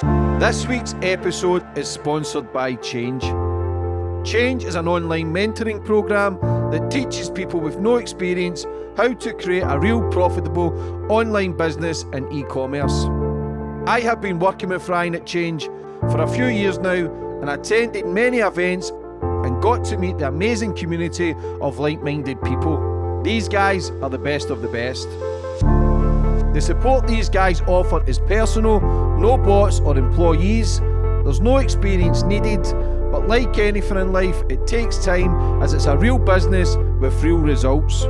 This week's episode is sponsored by Change. Change is an online mentoring program that teaches people with no experience how to create a real profitable online business in e commerce. I have been working with Ryan at Change for a few years now and attended many events and got to meet the amazing community of like minded people. These guys are the best of the best. The support these guys offer is personal, no bots or employees. There's no experience needed, but like anything in life, it takes time as it's a real business with real results.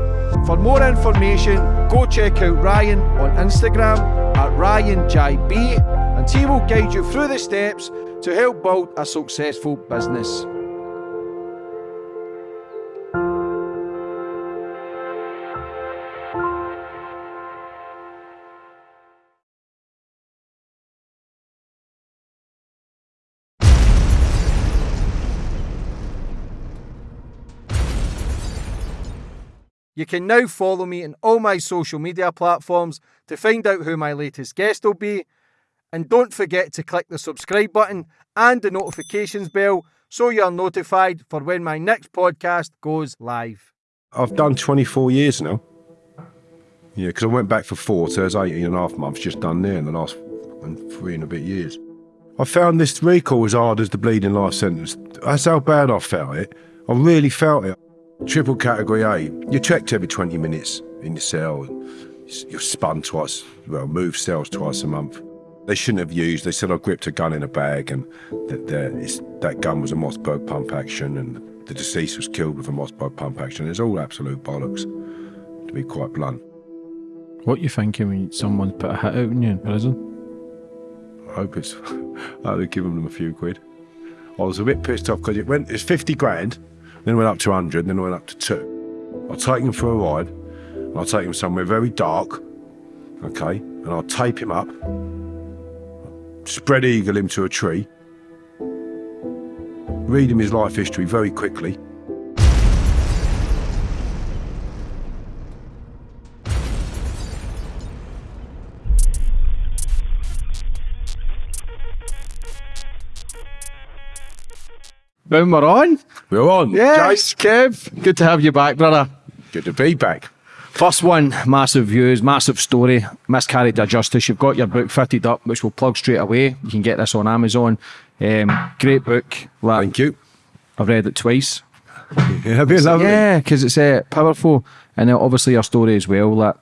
For more information, go check out Ryan on Instagram at RyanJB and he will guide you through the steps to help build a successful business. You can now follow me on all my social media platforms to find out who my latest guest will be. And don't forget to click the subscribe button and the notifications bell so you're notified for when my next podcast goes live. I've done 24 years now. Yeah, because I went back for four, so there's 18 and a half months just done there in the last three and a bit years. I found this recall as hard as the bleeding life sentence. That's how bad I felt it. I really felt it. Triple category A, you're checked every 20 minutes in your cell. You're spun twice, well, move cells twice a month. They shouldn't have used, they said I gripped a gun in a bag and that, that gun was a Mossberg pump action and the deceased was killed with a Mossberg pump action. It's all absolute bollocks, to be quite blunt. What you thinking when someone put a hit out on you in prison? I hope it's, I'd have given them a few quid. I was a bit pissed off because it went, it's 50 grand then went up to 100, then went up to 2. I'll take him for a ride, I'll take him somewhere very dark, okay, and I'll tape him up, spread eagle him to a tree, read him his life history very quickly, Boom, we're on. We're on. Yes, Kev. Good to have you back, brother. Good to be back. First one, massive views, massive story, miscarriage of justice. You've got your book fitted up, which we'll plug straight away. You can get this on Amazon. Um, great book. Like, Thank you. I've read it twice. Yeah, been lovely. Yeah, because it's uh, powerful, and uh, obviously your story as well. That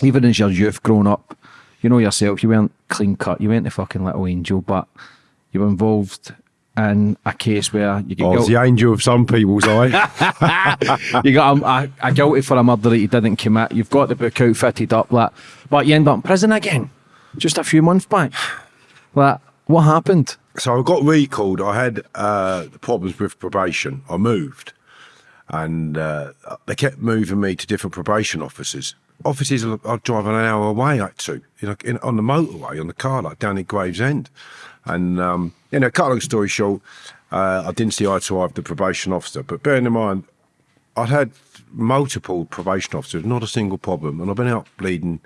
even as your youth growing up, you know yourself, you weren't clean cut, you weren't the fucking little angel, but you were involved in a case where you get oh, guilty. the angel of some people's eye. you got a, a, a, guilty for a murder that you didn't commit. You've got the book out fitted up, like, but you end up in prison again, just a few months back. Like, what happened? So I got recalled. I had uh, problems with probation. I moved, and uh, they kept moving me to different probation offices. Offices I'd drive an hour away like to, you know, in, on the motorway on the car, like down in Gravesend. And, um, you know, cut long story short, uh, I didn't see eye to eye with the probation officer. But bearing in mind, I'd had multiple probation officers, not a single problem. And I've been out bleeding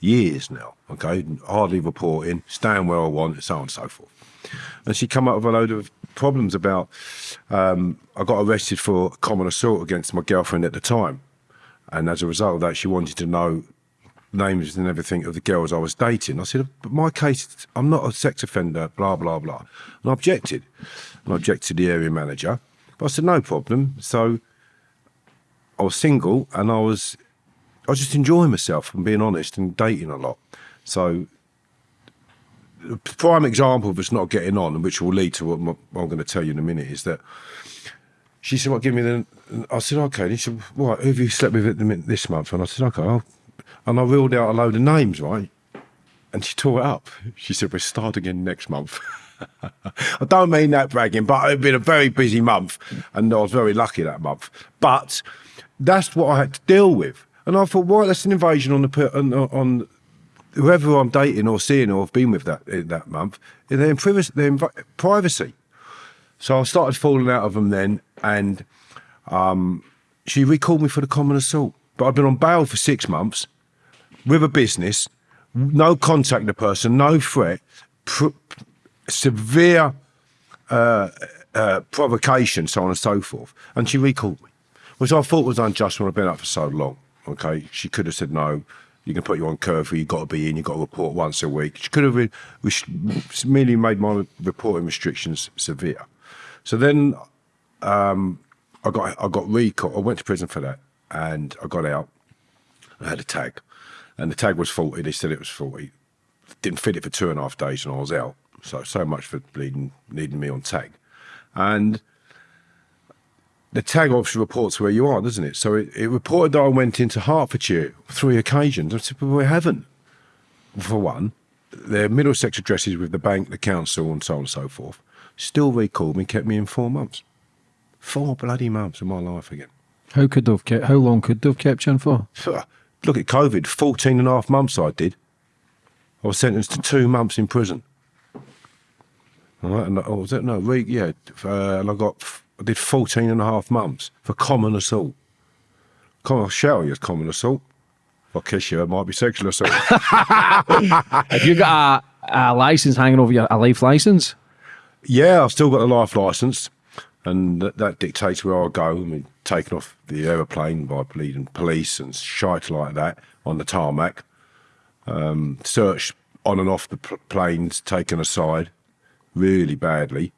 years now, okay? Hardly reporting, staying where I want, and so on and so forth. And she come up with a load of problems about, um, I got arrested for common assault against my girlfriend at the time. And as a result of that, she wanted to know names and everything of the girls I was dating. I said, but my case, I'm not a sex offender, blah, blah, blah. And I objected. And I objected to the area manager. But I said, no problem. So I was single and I was, I was just enjoying myself and being honest and dating a lot. So the prime example of us not getting on, which will lead to what I'm going to tell you in a minute, is that she said, "What? Well, give me the." I said, "Okay." And he said, "What? Who have you slept with at it this month?" And I said, "Okay, I'll and I reeled out a load of names, right? And she tore it up. She said, we'll start again next month. I don't mean that bragging, but it'd been a very busy month and I was very lucky that month. But that's what I had to deal with. And I thought, well, that's an invasion on the on, on whoever I'm dating or seeing or have been with that that month. They're in privacy. They're in privacy. So I started falling out of them then, and um, she recalled me for the common assault. But I'd been on bail for six months, with a business, no contact the person, no threat, severe uh, uh, provocation, so on and so forth. And she recalled me, which I thought was unjust when I've been up for so long. Okay, she could have said no. You can put you on curfew. You've got to be in. You've got to report once a week. She could have re- merely made my reporting restrictions severe. So then um, I got I got recalled. I went to prison for that, and I got out. I had a tag, and the tag was faulty. They said it was faulty. Didn't fit it for two and a half days, and I was out. So so much for bleeding, needing me on tag, and the tag obviously reports where you are, doesn't it? So it, it reported that I went into Hertfordshire three occasions. I said, but we haven't. For one, their Middlesex addresses with the bank, the council, and so on and so forth. Still recalled me, kept me in four months. Four bloody months of my life again. How could have kept, how long could they have kept you in for? Look at COVID, 14 and a half months I did. I was sentenced to two months in prison. All right, and I was that no, re, yeah, uh, and I got I did 14 and a half months for common assault. Come on, shout you common assault. I'll kiss you, it might be sexual assault. Have you got a, a license hanging over your a life license? yeah, I've still got a life license, and that, that dictates where I go. I mean, taken off the aeroplane by police and shite like that on the tarmac. Um, searched on and off the planes, taken aside really badly.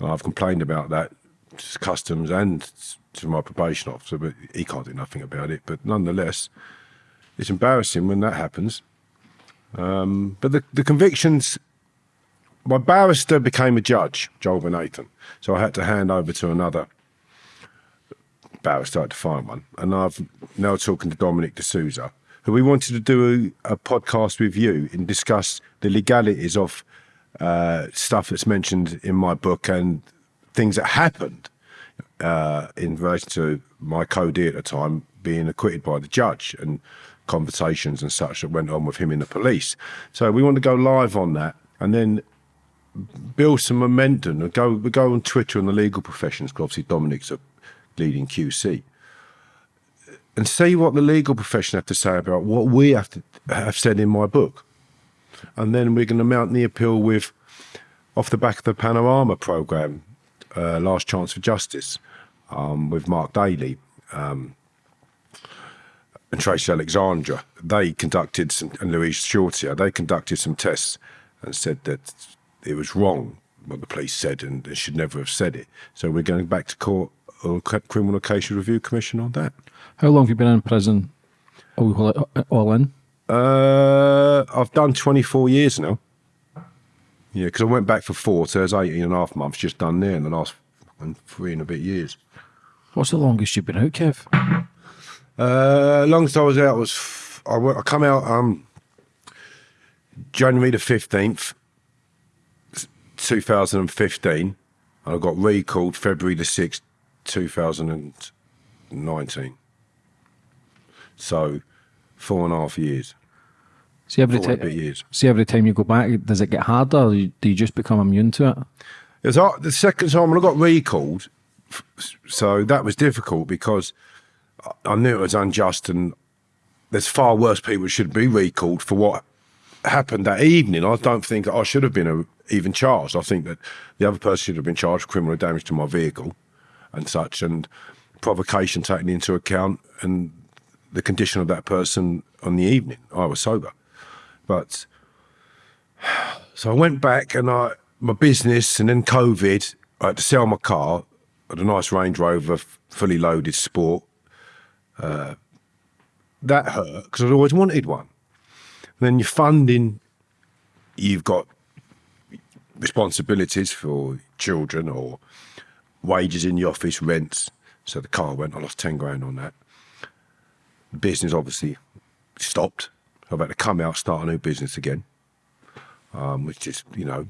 I've complained about that to customs and to my probation officer, but he can't do nothing about it. But nonetheless, it's embarrassing when that happens. Um, but the, the convictions, my barrister became a judge, Joel Nathan. So I had to hand over to another I had to find one. And I've now talking to Dominic D'Souza, who we wanted to do a, a podcast with you and discuss the legalities of uh, stuff that's mentioned in my book and things that happened uh, in relation to my co-D at the time being acquitted by the judge and conversations and such that went on with him in the police. So we want to go live on that and then build some momentum and go go on Twitter and the legal professions because obviously Dominic's a leading QC and see what the legal profession have to say about what we have to have said in my book. And then we're going to mount the appeal with off the back of the Panorama program uh, Last Chance for Justice um, with Mark Daly um, and Tracy Alexandra. They conducted some, and Louise Shorter, they conducted some tests and said that it was wrong what the police said and they should never have said it. So we're going back to court or Criminal Case Review Commission on that. How long have you been in prison? All, all in? Uh, I've done 24 years now. Yeah, because I went back for four, so there's 18 and a half months just done there in the last three and a bit years. What's the longest you've been out, Kev? Uh, longest I was out was I, went, I come out um January the 15th, 2015, and I got recalled February the 6th, 2019. So four and a half years. See every Four and a bit time. years. See every time you go back, does it get harder? Or do you just become immune to it? It was hard- the second time when I got recalled, so that was difficult because I- knew it was unjust, and there's far worse people should be recalled for what happened that evening. I don't think I should have been uh even charged. I think that the other person should have been charged for criminal damage to my vehicle and such, and provocation taken into account, and the condition of that person on the evening. I was sober, but so I went back and I my business and then COVID. I had to sell my car. A nice Range Rover, fully loaded sport. Uh, that hurt because I'd always wanted one. then your funding, you've got responsibilities for children or wages in the office, rents. So the car went. I lost ten grand on that. The business obviously stopped. I've had to come out, start a new business again um, which is, you know,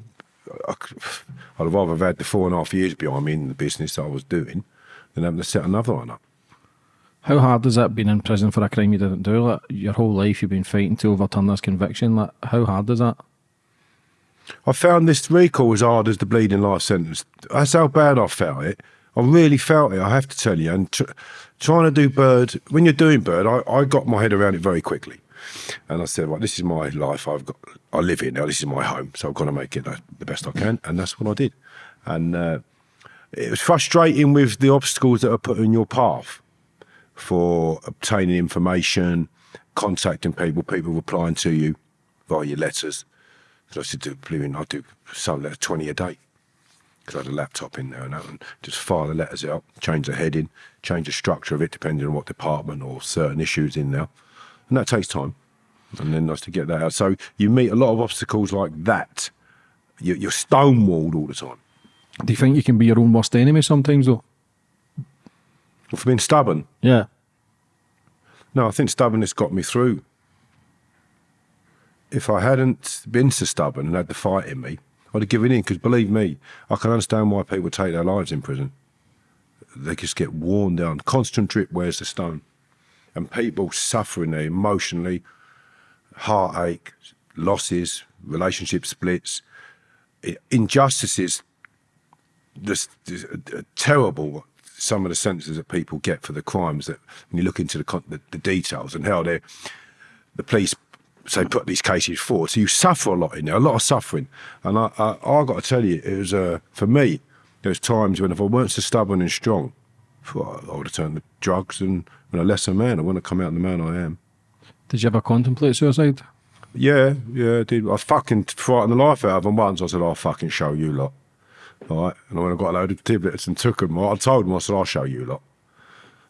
I, have rather have had the four and a half years behind me in the business that I was doing than having to set another one up. How hard has that been in prison for a crime you didn't do? Like your whole life you've been fighting to overturn this conviction. Like how hard is that? I found this recall as hard as the bleeding life sentence. That's how bad I felt it. I really felt it, I have to tell you. And tr- trying to do Bird, when you're doing Bird, I, I got my head around it very quickly. And I said, well, this is my life. I've got, I live here now. This is my home. So I've got to make it the, the best I can. And that's what I did. And uh, it was frustrating with the obstacles that are put in your path for obtaining information, contacting people, people replying to you via your letters. So I said, do, I'd do some letter 20 a day because I had a laptop in there and, that, and just file the letters out, change the heading, change the structure of it depending on what department or certain issues in there. And that takes time. And then nice to get that out. So you meet a lot of obstacles like that. You're, you're stonewalled all the time. Do you think you can be your own worst enemy sometimes, though? For being stubborn? Yeah. No, I think stubbornness got me through. If I hadn't been so stubborn and had the fight in me, I'd have given in because believe me, I can understand why people take their lives in prison. They just get worn down. Constant drip wears the stone. And people suffering there emotionally, heartache, losses, relationship splits, injustices, just, just uh, terrible some of the sentences that people get for the crimes that when you look into the, the, the details and how they the police say put these cases forward. So you suffer a lot in there, a lot of suffering. And I, I, I got to tell you, it was uh, for me. There's times when if I weren't so stubborn and strong, I would have turned to drugs and been a lesser man. I wouldn't have come out the man I am. Did you ever contemplate suicide? Yeah, yeah, I did. I fucking frightened the life out of them once. I said, I'll fucking show you lot. All right. And when I got a load of tablets and took them, I told them, I said, I'll show you lot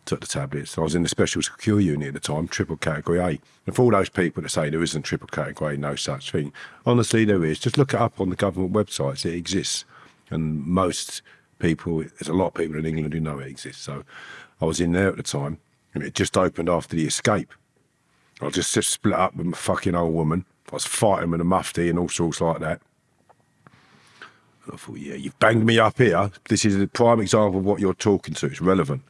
took the tablets. I was in the special secure unit at the time, triple category A. And for all those people that say there isn't triple category, A, no such thing, honestly, there is. Just look it up on the government websites. It exists. And most people, there's a lot of people in England who know it exists. So I was in there at the time, and it just opened after the escape. I just, just split up with my fucking old woman. I was fighting with a mufti and all sorts like that. And I thought, yeah, you've banged me up here. This is a prime example of what you're talking to. It's relevant.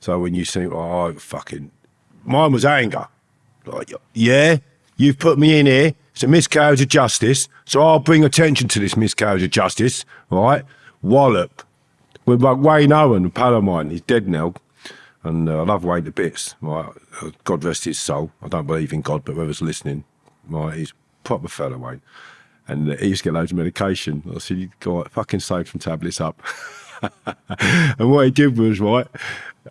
So when you think, oh, fucking, mine was anger. Like, yeah, you've put me in here. It's a miscarriage of justice. So I'll bring attention to this miscarriage of justice, right? Wallop. With like Wayne Owen, pal of mine. He's dead now. And uh, I love Wayne to bits. Right? Uh, God rest his soul. I don't believe in God, but whoever's listening, right? He's proper fellow, Wayne. And uh, he used to get loads of medication. I said, you got fucking save some tablets up. and what he did was, right,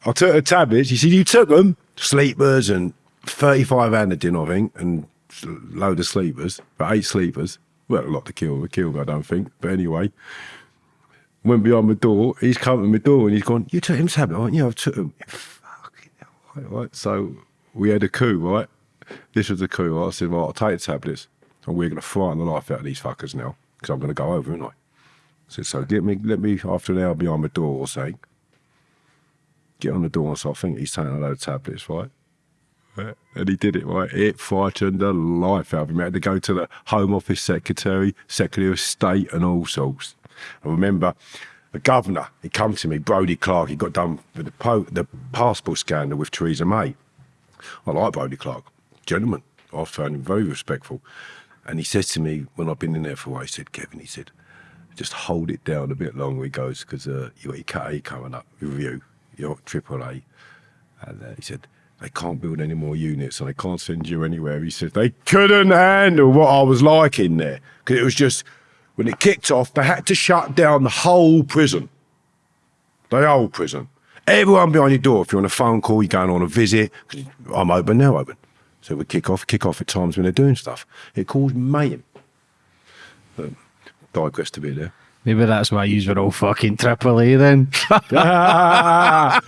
I took the tablets. He said, You took them? Sleepers and 35 Anadin, I think, and load of sleepers, but eight sleepers. Well, a lot to kill, a kill, I don't think. But anyway, went behind my door. He's come to my door and he's gone, You took him tablet, aren't you? I took him. Fucking hell, right, right. So we had a coup, right? This was the coup. Right? I said, Well, I'll take the tablets and we're going to frighten the life out of these fuckers now because I'm going to go over, aren't I? Said, So get me, let me after an hour behind the door or something get on the door. So I think he's taking a load of tablets, right? And he did it, right? It frightened the life out of him. He had to go to the Home Office Secretary, Secretary of State, and all sorts. I remember the governor, he come to me, Brodie Clark, he got done with the, the passport scandal with Theresa May. I like Brodie Clark, gentleman. I found him very respectful. And he says to me, when I've been in there for a while, he said, Kevin, he said, just hold it down a bit longer, he goes, because uh, you got your A coming up with you your AAA. And uh, he said, they can't build any more units and they can't send you anywhere. He said, they couldn't handle what I was like in there. Because it was just, when it kicked off, they had to shut down the whole prison. The whole prison. Everyone behind your door, if you're on a phone call, you're going on a visit, I'm open, now open. So we kick off, kick off at times when they're doing stuff. It caused mayhem. But digressed a bit there. Maybe that's why you were all fucking triple A then. yeah,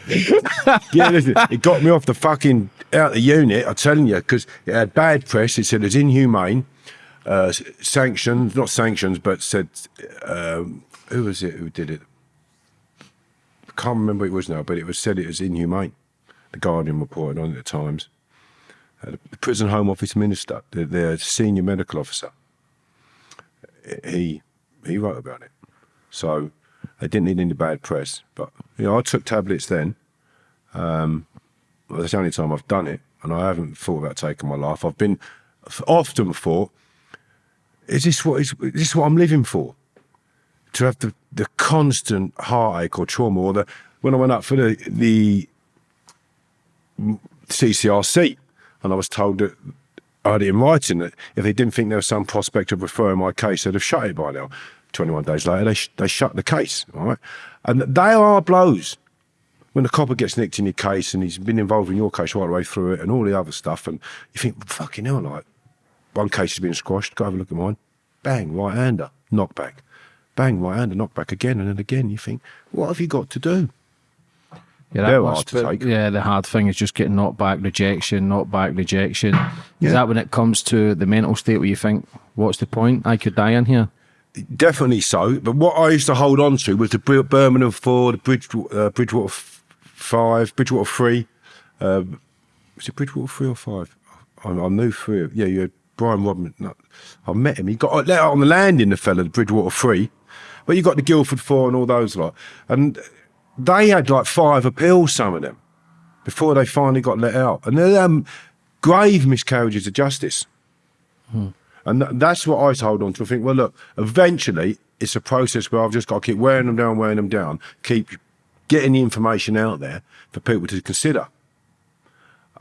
listen, it got me off the fucking out the unit. I'm telling you, because it had bad press. It said it was inhumane, uh, sanctions, not sanctions, but said um, who was it who did it? I can't remember who it was now, but it was said it was inhumane. The Guardian reported on it at times. Uh, the prison home office minister, their senior medical officer, he he wrote about it. So they didn't need any bad press. But you know, I took tablets then. Um, well, that's the only time I've done it, and I haven't thought about taking my life. I've been often thought, is this what is, is this what I'm living for? To have the, the constant heartache or trauma, or the when I went up for the the CCRC, and I was told that had it in writing that if they didn't think there was some prospect of referring my case, they'd have shut it by now. 21 days later, they, sh- they shut the case, all right? And they are blows. When the copper gets nicked in your case and he's been involved in your case right the way through it and all the other stuff, and you think, fucking hell, like, one case has been squashed, go have a look at mine. Bang, right hander, knockback. Bang, right hander, knockback again and then again. You think, what have you got to do? Yeah, They're must hard to take. Yeah, the hard thing is just getting knocked back, rejection, knocked back, rejection. Is that when it comes to the mental state where you think, what's the point? I could die in here. Definitely so. But what I used to hold on to was the Birmingham four, the Bridge, uh, Bridgewater five, Bridgewater three. Um, was it Bridgewater three or five? I, I knew three. Yeah, you had Brian Rodman. No, I met him. He got let out on the landing, the fella, the Bridgewater three. But you got the Guildford four and all those lot. And they had like five appeals, some of them, before they finally got let out. And they're um, grave miscarriages of justice. And th- that's what I hold on to. I think, well, look, eventually it's a process where I've just got to keep wearing them down, wearing them down, keep getting the information out there for people to consider.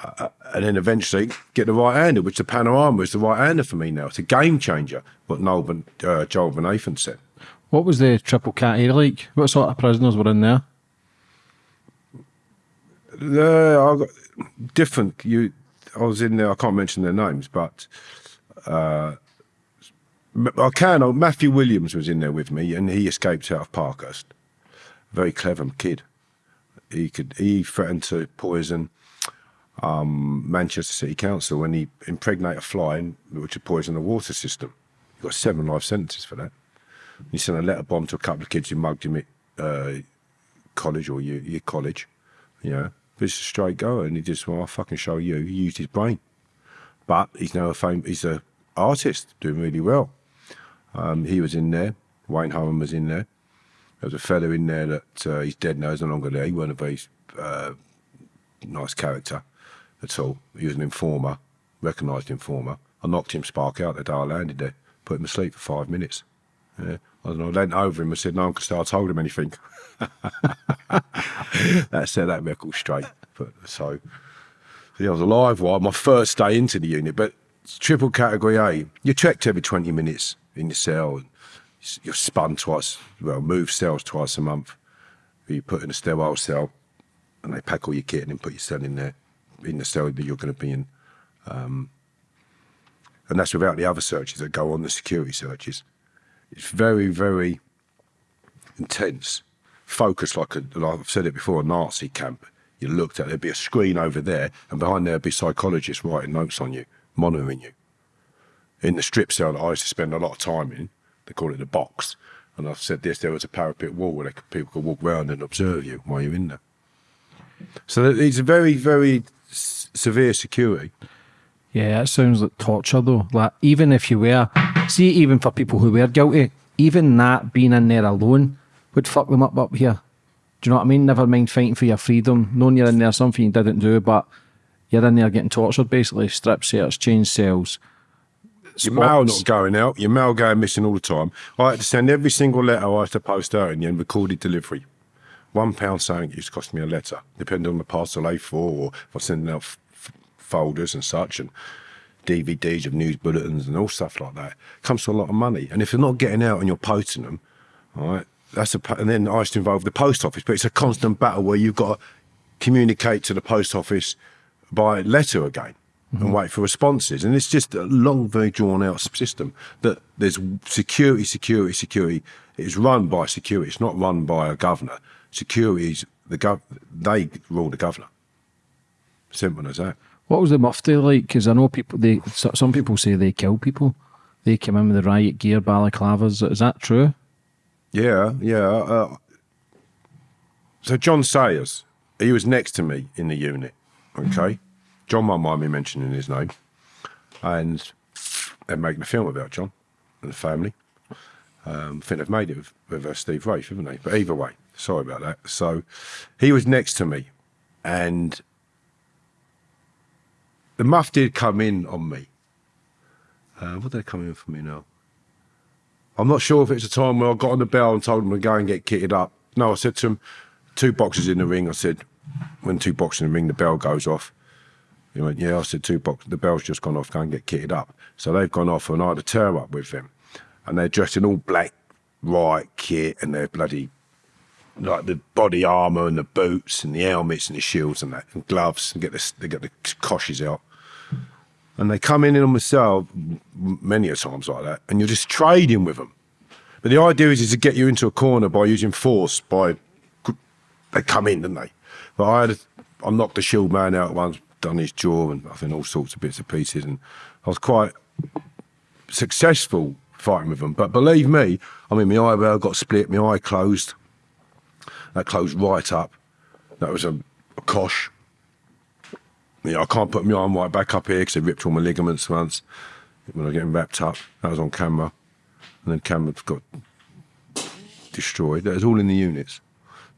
Uh, and then eventually get the right hander, which the panorama is the right hander for me now. It's a game changer, what Noel Van, uh, Joel Van Nathan said. What was the triple cat like? What sort of prisoners were in there? Uh, I got different. You, I was in there. I can't mention their names, but uh, I can. oh, Matthew Williams was in there with me, and he escaped out of Parkhurst. Very clever kid. He could. He threatened to poison um, Manchester City Council when he impregnated a fly, in- which would poison the water system. He got seven life sentences for that. He sent a letter bomb to a couple of kids who mugged him at uh, college or year college. You know, but it's a straight goer, and he just well, I'll fucking show you. He used his brain, but he's now a fame. He's a artist doing really well. Um, he was in there. Wayne Harmon was in there. There was a fellow in there that uh, he's dead now. He's no longer there. He wasn't a very uh, nice character at all. He was an informer, recognised informer. I knocked him spark out the day I landed there. Put him asleep for five minutes. Yeah. I know, I leant over him and said, No can say I told him anything. that set that record straight. But so, yeah, I was alive while my first day into the unit. But triple category A, you're checked every 20 minutes in your cell. You're spun twice, well, move cells twice a month. You put in a sterile cell and they pack all your kit and then put your cell in there, in the cell that you're going to be in. Um, and that's without the other searches that go on, the security searches. It's very, very intense, focused like a, like I've said it before, a Nazi camp. You looked at there'd be a screen over there, and behind there'd be psychologists writing notes on you, monitoring you. In the strip cell that I used to spend a lot of time in, they call it the box. And I've said this: there was a parapet wall where could, people could walk round and observe you while you're in there. So it's a very, very severe security. Yeah, that sounds like torture though. Like even if you were, see, even for people who were guilty, even that being in there alone would fuck them up up here. Do you know what I mean? Never mind fighting for your freedom, knowing you're in there something you didn't do, but you're in there getting tortured basically. Strip search, change cells. Your mail not going out, your mail going missing all the time. I had to send every single letter I had to post out in the end, recorded delivery. One pound saying it used to cost me a letter, depending on the parcel A4 or if I'm sending out folders and such and DVDs of news bulletins and all stuff like that. It comes to a lot of money. And if you're not getting out and you're posting them, all right, that's a, and then I used to involve the post office, but it's a constant battle where you've got to communicate to the post office by letter again and mm-hmm. wait for responses. And it's just a long, very drawn out system that there's security, security, security. It's run by security. It's not run by a governor. Security is the gov. They rule the governor. Simple as that. What was the mufti like? Because I know people. They some people say they kill people. They come in with the riot gear, balaclavas. Is that true? Yeah, yeah. Uh, so John Sayers, he was next to me in the unit. Okay, John won't mind me mentioning his name, and they're making a film about John and the family. Um, I think they've made it with, with uh, Steve Rafe, haven't they? But either way, sorry about that. So he was next to me, and the muff did come in on me. Uh, what did they come in for me now? I'm not sure if it's a time where I got on the bell and told them to go and get kitted up. No, I said to them, two boxes in the ring. I said, when two boxes in the ring, the bell goes off. He went, yeah, I said, two boxes. the bell's just gone off, go and get kitted up. So they've gone off and I had a tear up with them. And they're dressed in all black, right kit and they're bloody, like the body armour and the boots and the helmets and the shields and that, and gloves, and get the, they get the coshes out. And they come in on myself many a times like that, and you're just trading with them. But the idea is, is to get you into a corner by using force, by, they come in, don't they? But I had, a, I knocked the shield man out once, done his jaw and I think all sorts of bits and pieces. And I was quite successful fighting with them. But believe me, I mean, my eyebrow got split, my eye closed. That closed right up. That was a, a cosh. Yeah, I can't put my arm right back up here because they ripped all my ligaments once when I was getting wrapped up. That was on camera. And then camera got destroyed. That was all in the units.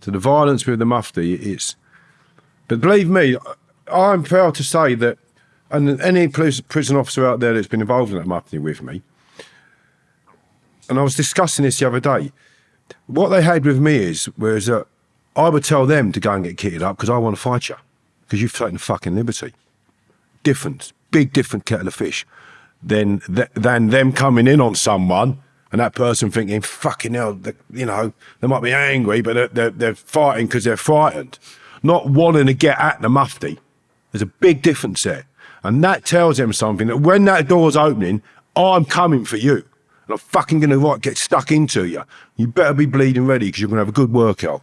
So the violence with the mufti, it's. But believe me, I'm proud to say that, and any prison officer out there that's been involved in that mufti with me, and I was discussing this the other day. What they had with me is, was that I would tell them to go and get kitted up because I want to fight you because you've taken fucking liberty. Different, big different kettle of fish than th than them coming in on someone and that person thinking, fucking hell, you know, they might be angry, but they're, they're, they're fighting because they're frightened, not wanting to get at the mufti. There's a big difference there. And that tells them something that when that door's opening, I'm coming for you. And I'm fucking going to get stuck into you. You better be bleeding ready because you're going to have a good workout.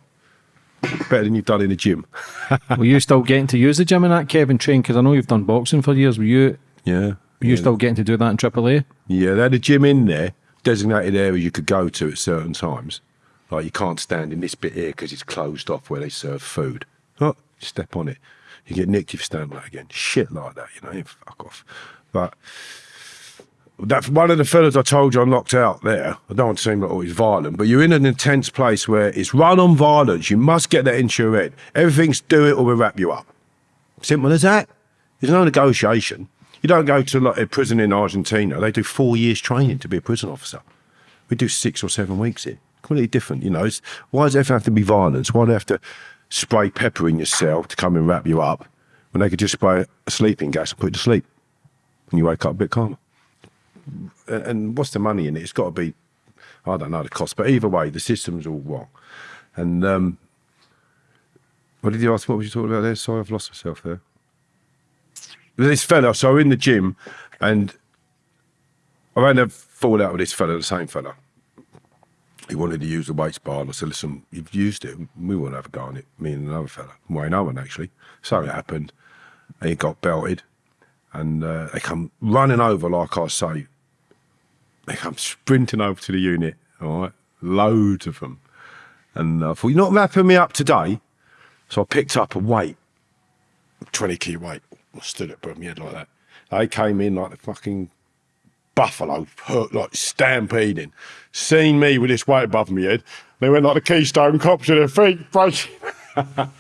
Better than you've done in the gym. Were you still getting to use the gym in that, Kevin, train? Because I know you've done boxing for years. Were you, Yeah. were you yeah. still getting to do that in AAA? Yeah, they had a gym in there, designated area you could go to at certain times. Like you can't stand in this bit here because it's closed off where they serve food. Oh, step on it. You get nicked if you stand that again. Shit like that, you know, fuck off. But that's one of the fellas I told you I'm knocked out there. I don't want to seem like always violent, but you're in an intense place where it's run on violence. You must get that into your head. Everything's do it or we'll wrap you up. Simple as that. There's no negotiation. You don't go to like a prison in Argentina. They do four years training to be a prison officer. We do six or seven weeks here. Completely different, you know. It's, why does everything have to be violence? Why do they have to spray pepper in yourself to come and wrap you up when they could just spray a sleeping gas and put you to sleep and you wake up a bit calmer? And, what's the money in it? It's got to be, I don't know the cost, but either way, the system's all wrong. And um, what did you ask? What was you talking about there? Sorry, I've lost myself there this fella, so we're in the gym and I ran a fall out with this fella, the same fella. He wanted to use the weights bar, and I said, listen, you've used it, we want to have a go on it, me and another fella, Wayne Owen actually. So it happened, and he got belted, and uh, they come running over, like I say, they come sprinting over to the unit, all right, loads of them. And uh, I thought, you're not wrapping me up today. So I picked up a weight, 20 key weight. I stood up above my head like that. They came in like the fucking buffalo, like stampeding. Seen me with this weight above my head. They went like the Keystone Cops to their feet, breaking. I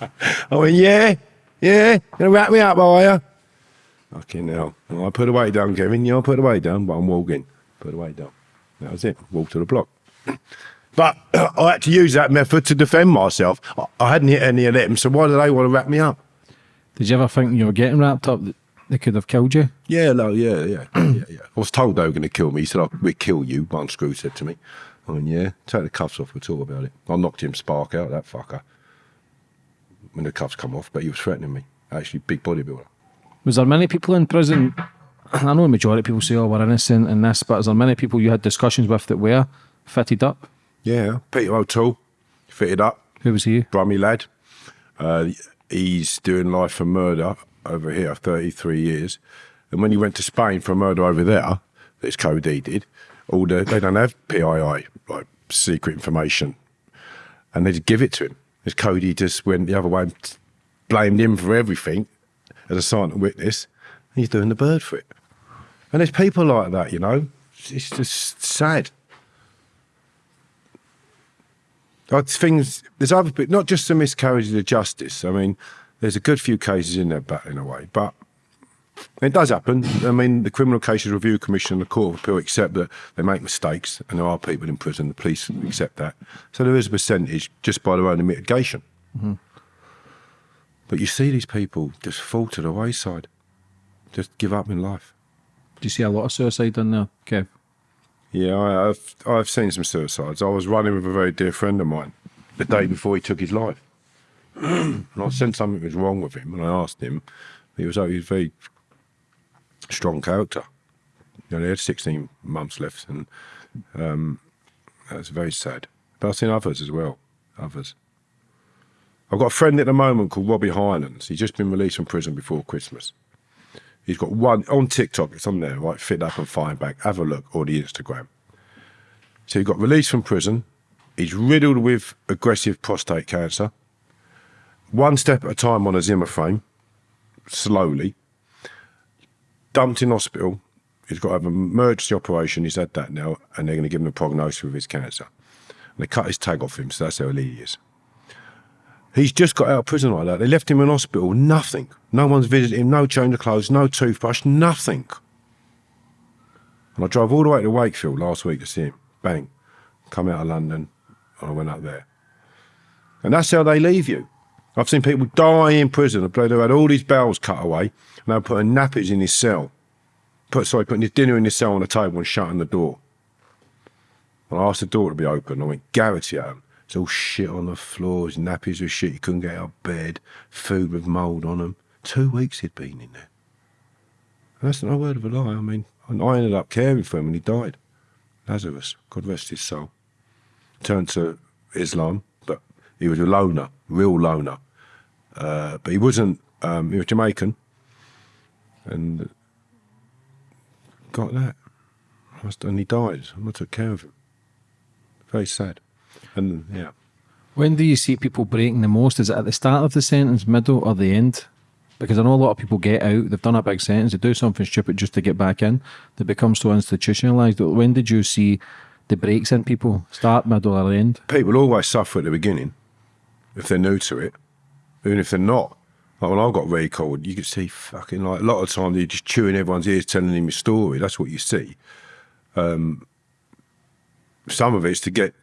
went, yeah, yeah, gonna wrap me up, are you? Fucking hell. I put the weight down, Kevin. Yeah, I put the weight down, but I'm walking. Put away down. That was it. Walk to the block. But I had to use that method to defend myself. I, I hadn't hit any of them, so why do they want to wrap me up? Did you ever think you were getting wrapped up that they could have killed you? Yeah, no, yeah, yeah, yeah, yeah. I was told they were going to kill me. He said, "I'll we'll kill you." One screw said to me. I mean, yeah, take the cuffs off. We'll talk about it. I knocked him spark out, that fucker, when the cuffs come off. But he was threatening me. Actually, big bodybuilder. Was there many people in prison? I know a majority of people say, "Oh, we're innocent in this," but is there many people you had discussions with that were fitted up? Yeah, Peter O'Toole, fitted up. Who was he? Brummy lad. Uh, he's doing life for murder over here, 33 years. And when he went to Spain for a murder over there, this co-D did, all the, they don't have PII, like secret information. And they just give it to him. This co-D just went the other way and blamed him for everything as a silent witness. He's doing the bird for it. And there's people like that, you know. It's just sad. Like things, there's other people, not just the miscarriages of justice. I mean, there's a good few cases in there battling away, but it does happen. I mean, the Criminal Cases Review Commission and the Court of Appeal accept that they make mistakes and there are people in prison. The police accept that. So there is a percentage just by their own mitigation. Mm -hmm. But you see these people just fall to the wayside. just give up in life. Do you see a lot of suicide in there, Kev? Yeah, I, I've I've seen some suicides. I was running with a very dear friend of mine the day before he took his life, and I sensed something was wrong with him, and I asked him. He was he was a very strong character. You know, he had 16 months left, and um, that's very sad. But I've seen others as well. Others. I've got a friend at the moment called Robbie Highlands. He's just been released from prison before Christmas. He's got one on TikTok. It's on there, right? Fit up and fine back. Have a look, or the Instagram. So he got released from prison. He's riddled with aggressive prostate cancer. One step at a time on a Zimmer frame, slowly. Dumped in hospital. He's got to have an emergency operation. He's had that now, and they're going to give him a prognosis with his cancer. And they cut his tag off him, so that's how ill he is. He's just got out of prison like that. They left him in hospital, nothing. No one's visited him, no change of clothes, no toothbrush, nothing. And I drove all the way to Wakefield last week to see him. Bang. Come out of London, and I went up there. And that's how they leave you. I've seen people die in prison. They've had all his bowels cut away, and they're putting nappies in his cell. Put, sorry, putting his dinner in his cell on the table and shutting the door. And I asked the door to be open. I went Garrity at him. It's all shit on the floors, nappies with shit. He couldn't get out of bed, food with mould on them. Two weeks he'd been in there. And that's no word of a lie. I mean, and I ended up caring for him when he died. Lazarus, God rest his soul. Turned to Islam, but he was a loner, real loner. Uh, but he wasn't, um, he was Jamaican. And got that. And he died, I took care of him. Very sad. And yeah. When do you see people breaking the most? Is it at the start of the sentence, middle, or the end? Because I know a lot of people get out, they've done a big sentence, they do something stupid just to get back in. They become so institutionalized. When did you see the breaks in people? Start, middle, or end? People always suffer at the beginning if they're new to it, even if they're not. Like when I got recalled, you could see fucking like a lot of times you're just chewing everyone's ears, telling them your story. That's what you see. Um, some of it's to get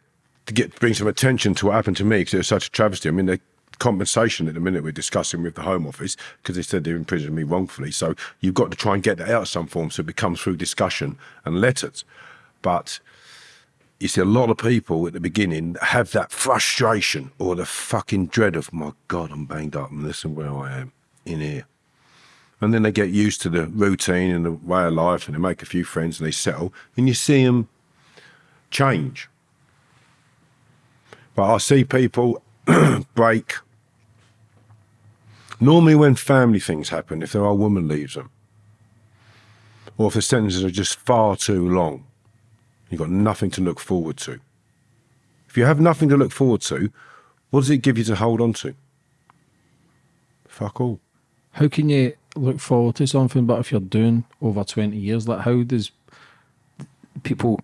to get bring some attention to what happened to me because it was such a travesty. I mean, the compensation at the minute we're discussing with the Home Office because they said they imprisoned me wrongfully. So you've got to try and get that out of some form so it becomes through discussion and letters. But you see a lot of people at the beginning have that frustration or the fucking dread of my God, I'm banged up and listen where I am in here. And then they get used to the routine and the way of life and they make a few friends and they settle and you see them change. But I see people break. Normally, when family things happen, if their old woman leaves them, or if the sentences are just far too long, you've got nothing to look forward to. If you have nothing to look forward to, what does it give you to hold on to? Fuck all. How can you look forward to something, but if you're doing over 20 years, like how does people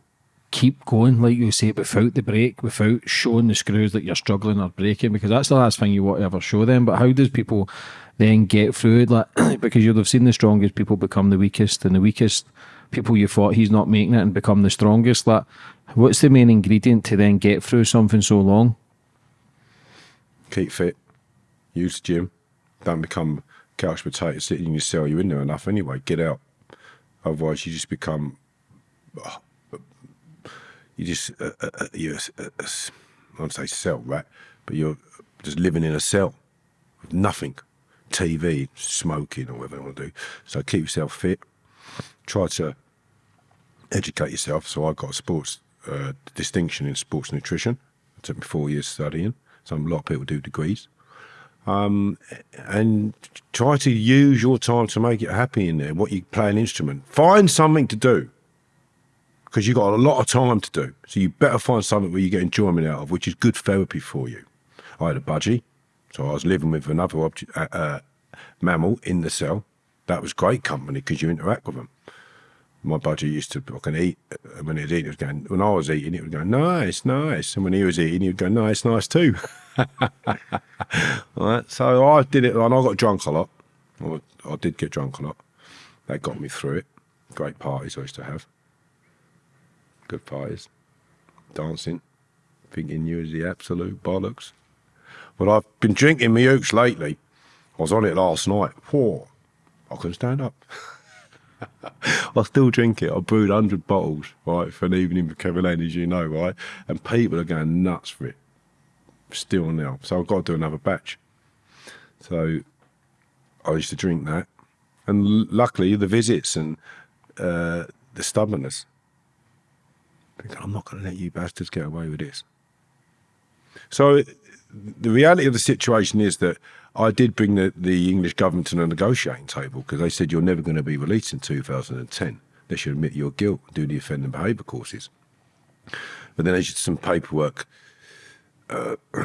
keep going, like you say, without the break, without showing the screws that you're struggling or breaking, because that's the last thing you want to ever show them. But how does people then get through it? Like, because you'd have seen the strongest people become the weakest, and the weakest people you thought he's not making it and become the strongest. Like, what's the main ingredient to then get through something so long? Keep fit, use the gym, don't become couch potato sitting in your cell. You're in there enough anyway. Get out. Otherwise, you just become oh, you just uh, uh, uh you're uh, uh I don't say cell, right? But you're just living in a cell with nothing, TV, smoking, or whatever you want to do. So keep yourself fit. Try to educate yourself. So I got a sports uh, distinction in sports nutrition. It took me four years studying. So a lot of people do degrees. Um, and try to use your time to make it happy in there. What you play an instrument, find something to do because you've got a lot of time to do. So you better find something where you get enjoyment out of, which is good therapy for you. I had a budgie, so I was living with another object, uh, uh, mammal in the cell. That was great company because you interact with them. My budgie used to I can eat uh, when he was eating. It was going when I was eating, it was going nice, nice, and when he was eating, he would go nice, nice too. so I did it, and I got drunk a lot. I, I did get drunk a lot. That got me through it. Great parties I used to have good parties, dancing, thinking you was the absolute bollocks. But I've been drinking my ooks lately. I was on it last night. Whoa, I couldn't stand up. I still drink it. I brewed 100 bottles, right, for an evening with Kevin Lane, as you know, right? And people are going nuts for it still now. So I've got to do another batch. So I used to drink that. And luckily, the visits and uh, the stubbornness. Thinking, I'm not going to let you bastards get away with this. So the reality of the situation is that I did bring the, the English government to the negotiating table because they said you're never going to be released in 2010. They should admit your guilt do the offending behaviour courses. But then did some paperwork uh,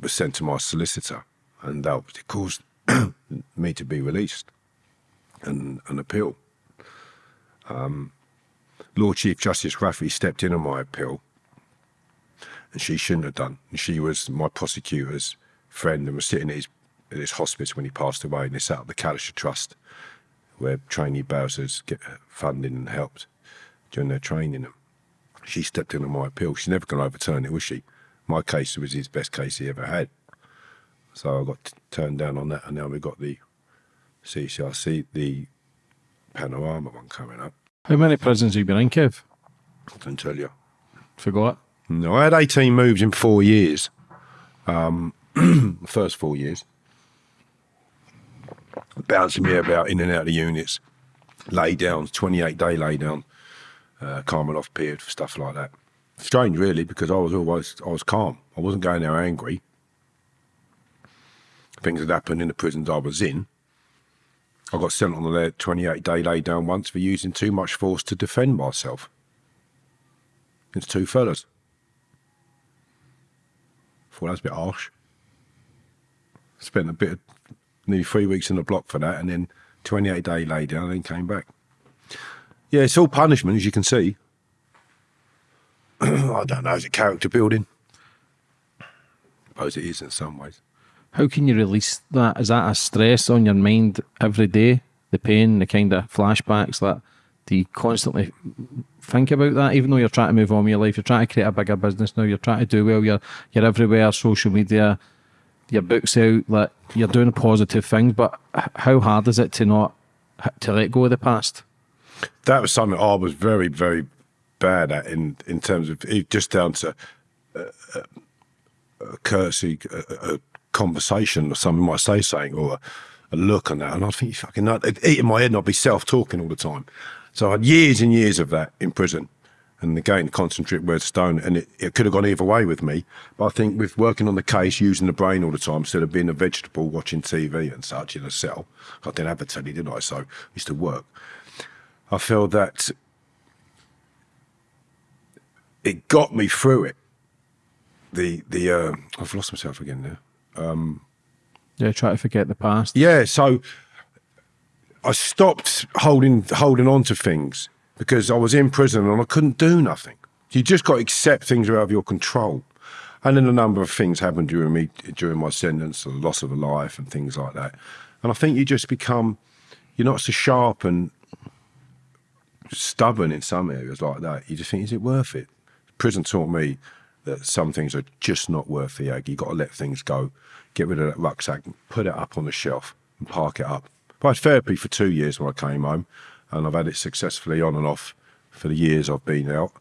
was sent to my solicitor, and that caused me to be released and an appeal. Um, Lord Chief Justice Rafferty stepped in on my appeal, and she shouldn't have done. She was my prosecutor's friend and was sitting at his, at his hospice when he passed away, and they set up the Callister Trust, where trainee Bowsers get uh, funding and helped during their training. She stepped in on my appeal. She's never going to overturn it, was she? My case was his best case he ever had. So I got turned down on that, and now we've got the CCRC, the Panorama one coming up. How many prisons have you been in, Kev? I can tell you. Forgot. No, I had 18 moves in four years. Um, first four years. Bouncing me about in and out of the units. Lay downs, 28 day lay down, uh, period for stuff like that. Strange, really, because I was always I was calm. I wasn't going there angry. Things had happened in the prisons I was in. I got sent on a 28 day lay down once for using too much force to defend myself. It's two fellas. Thought that was a bit harsh. Spent a bit of nearly three weeks in the block for that, and then 28 day lay down, and then came back. Yeah, it's all punishment, as you can see. I don't know, is it character building? I suppose it is in some ways. How can you release that? Is that a stress on your mind every day? The pain, the kind of flashbacks that do you constantly think about that? Even though you're trying to move on with your life, you're trying to create a bigger business now, you're trying to do well, you're you're everywhere, social media, your books out, like you're doing positive things, but how hard is it to not to let go of the past? That was something I was very, very bad at in in terms of just down to a, a courtesy, a, a, conversation, or someone might say something, or a, look on that, and I think fucking. It'd eat in my head, and I'd be self talking all the time. So I had years and years of that in prison. And again, concentrate word stone, and it, it could have gone either way with me. But I think with working on the case, using the brain all the time, instead of being a vegetable watching TV and such in a cell, I didn't have a telly, did I? So I used to work. I feel that it got me through it. The the uh, I've lost myself again now. Um, yeah, try to forget the past. Yeah, so I stopped holding holding on to things because I was in prison and I couldn't do nothing. You just got to accept things are out of your control. And then a number of things happened during me during my sentence, the loss of a life and things like that. And I think you just become you're not so sharp and stubborn in some areas like that. You just think, is it worth it? Prison taught me that some things are just not worth the egg. You've got to let things go, get rid of that rucksack, put it up on the shelf, and park it up. I had therapy for two years when I came home, and I've had it successfully on and off for the years I've been out.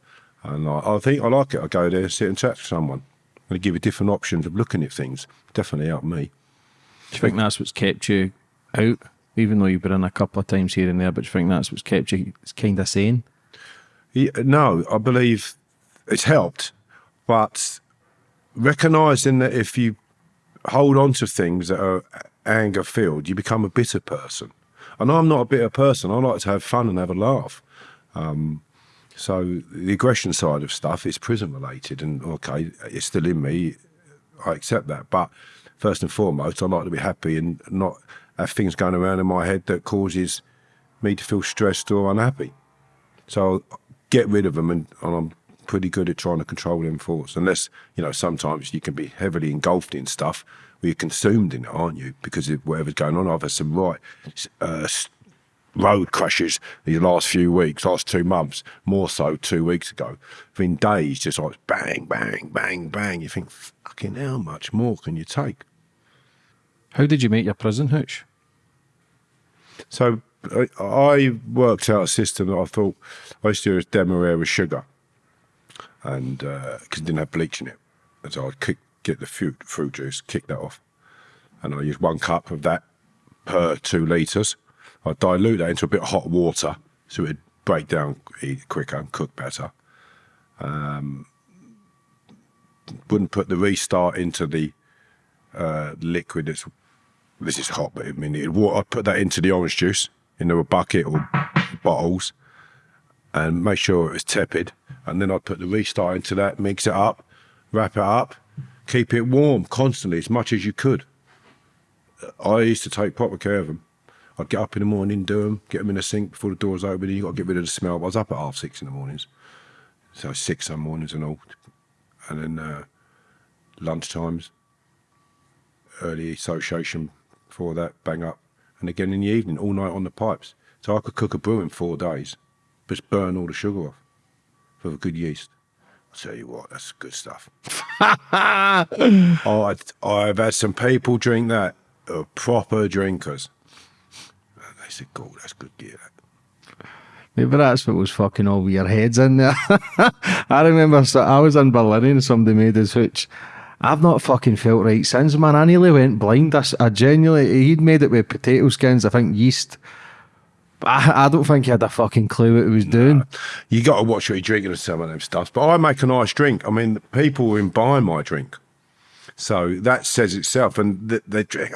And I, I think I like it. I go there, sit and chat to someone, and give you different options of looking at things. Definitely helped me. Do you think that's what's kept you out? even though you've been in a couple of times here and there, but you think that's what's kept you kind of sane? Yeah, no, I believe it's helped, but recognizing that if you hold on to things that are anger filled, you become a bitter person. And I'm not a bitter person. I like to have fun and have a laugh. Um, so the aggression side of stuff is prison related, and okay, it's still in me. I accept that, but first and foremost, I like to be happy and not have things going around in my head that causes me to feel stressed or unhappy. So I'll get rid of them, and, and I'm pretty good at trying to control them thoughts. Unless you know, sometimes you can be heavily engulfed in stuff where you're consumed in it, aren't you? Because of whatever's going on. I've had some right uh, road crashes these last few weeks, last two months, more so two weeks ago. Been days just like bang, bang, bang, bang. You think, fucking how much more can you take? How did you make your prison hooch? So I, I worked out a system that I thought I used to do as demerara with sugar, and because it didn't have bleach in it, and so I'd kick, get the fruit fruit juice, kick that off, and I use one cup of that per two liters. I'd dilute that into a bit of hot water so it'd break down quicker and cook better. Um, wouldn't put the restart into the uh, liquid this is hot, but I mean, it, I'd put that into the orange juice into a bucket or bottles and make sure it was tepid. And then I'd put the restart into that, mix it up, wrap it up, keep it warm constantly as much as you could. I used to take proper care of them. I'd get up in the morning, do them, get them in the sink before the doors open. You got to get rid of the smell. I was up at half six in the mornings, so six some mornings and all, and then uh, lunch times, early association before that, bang up, and again in the evening, all night on the pipes. So I could cook a brew in four days, just burn all the sugar off for a good yeast. I'll tell you what, that's good stuff. oh, I, I've had some people drink that, uh, proper drinkers. And they said, "God, that's good gear." Maybe that's what was fucking all your heads in there. I remember so I was in Berlin and somebody made his hooch. I've not fucking felt right since, man. I nearly went blind. i genuinely, he'd made it with potato skins, I think yeast. But I, I don't think he had a fucking clue what he was doing. You got to watch what you're drinking and some of them stuff. But I make a nice drink. I mean, people will buy my drink. So that says itself, and they, drink.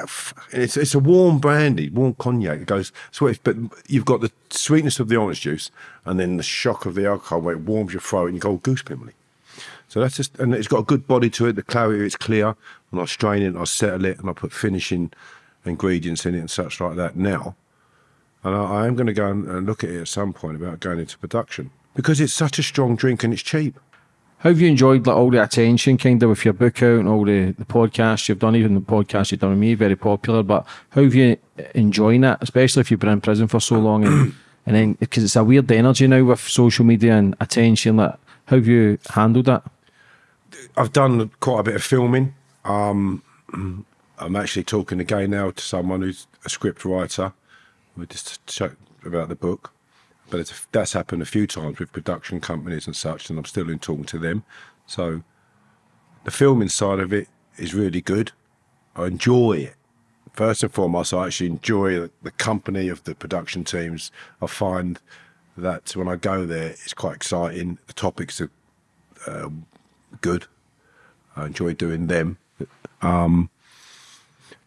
It's, it's a warm brandy, warm cognac. It goes, if, but you've got the sweetness of the orange juice, and then the shock of the alcohol where it warms your throat, and you go goose pimply. So that's just, and it's got a good body to it. The clarity, it's clear, and I strain it, I settle it, and I put finishing ingredients in it and such like that now. And I, I am going to go and, look at it at some point about going into production because it's such a strong drink and it's cheap. How have you enjoyed like, all the attention, kind of, with your book out and all the, the podcasts you've done, even the podcast you've done with me, very popular. But how have you enjoying it, especially if you've been in prison for so long, and and then because it's a weird energy now with social media and attention. Like, how have you handled that? I've done quite a bit of filming. Um, I'm actually talking again now to someone who's a script writer. We just chat about the book, but that's happened a few times with production companies and such, and I'm still in talking to them. So the filming side of it is really good. I enjoy it. First and foremost, I actually enjoy the, the company of the production teams. I find that when I go there, it's quite exciting. The topics are uh, good. I enjoy doing them. Um,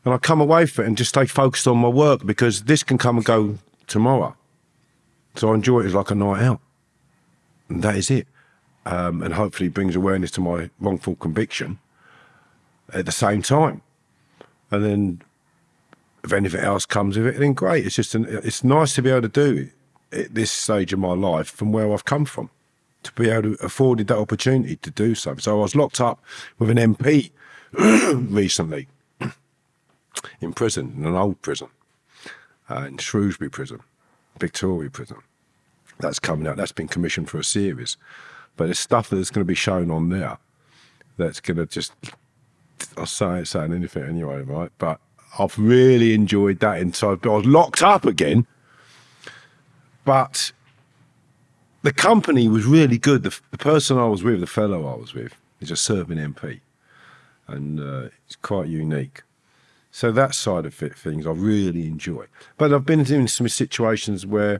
and I come away from it and just stay focused on my work because this can come and go tomorrow. So I enjoy it as like a night out. And that is it. Um, and hopefully brings awareness to my wrongful conviction at the same time. And then if anything else comes of it, then great. It's just an, it's nice to be able to do it at this stage of my life from where I've come from, to be able to afforded that opportunity to do so. So I was locked up with an MP recently in prison, in an old prison, uh, in Shrewsbury Prison, Victoria Prison. That's coming out. That's been commissioned for a series, but it's stuff that's going to be shown on there. That's going to just I'll say it saying anything anyway, right? But I've really enjoyed that inside. But I was locked up again, but the company was really good. The, the person I was with, the fellow I was with, is a serving MP, and uh, it's quite unique. So that side of things I really enjoy. But I've been in some situations where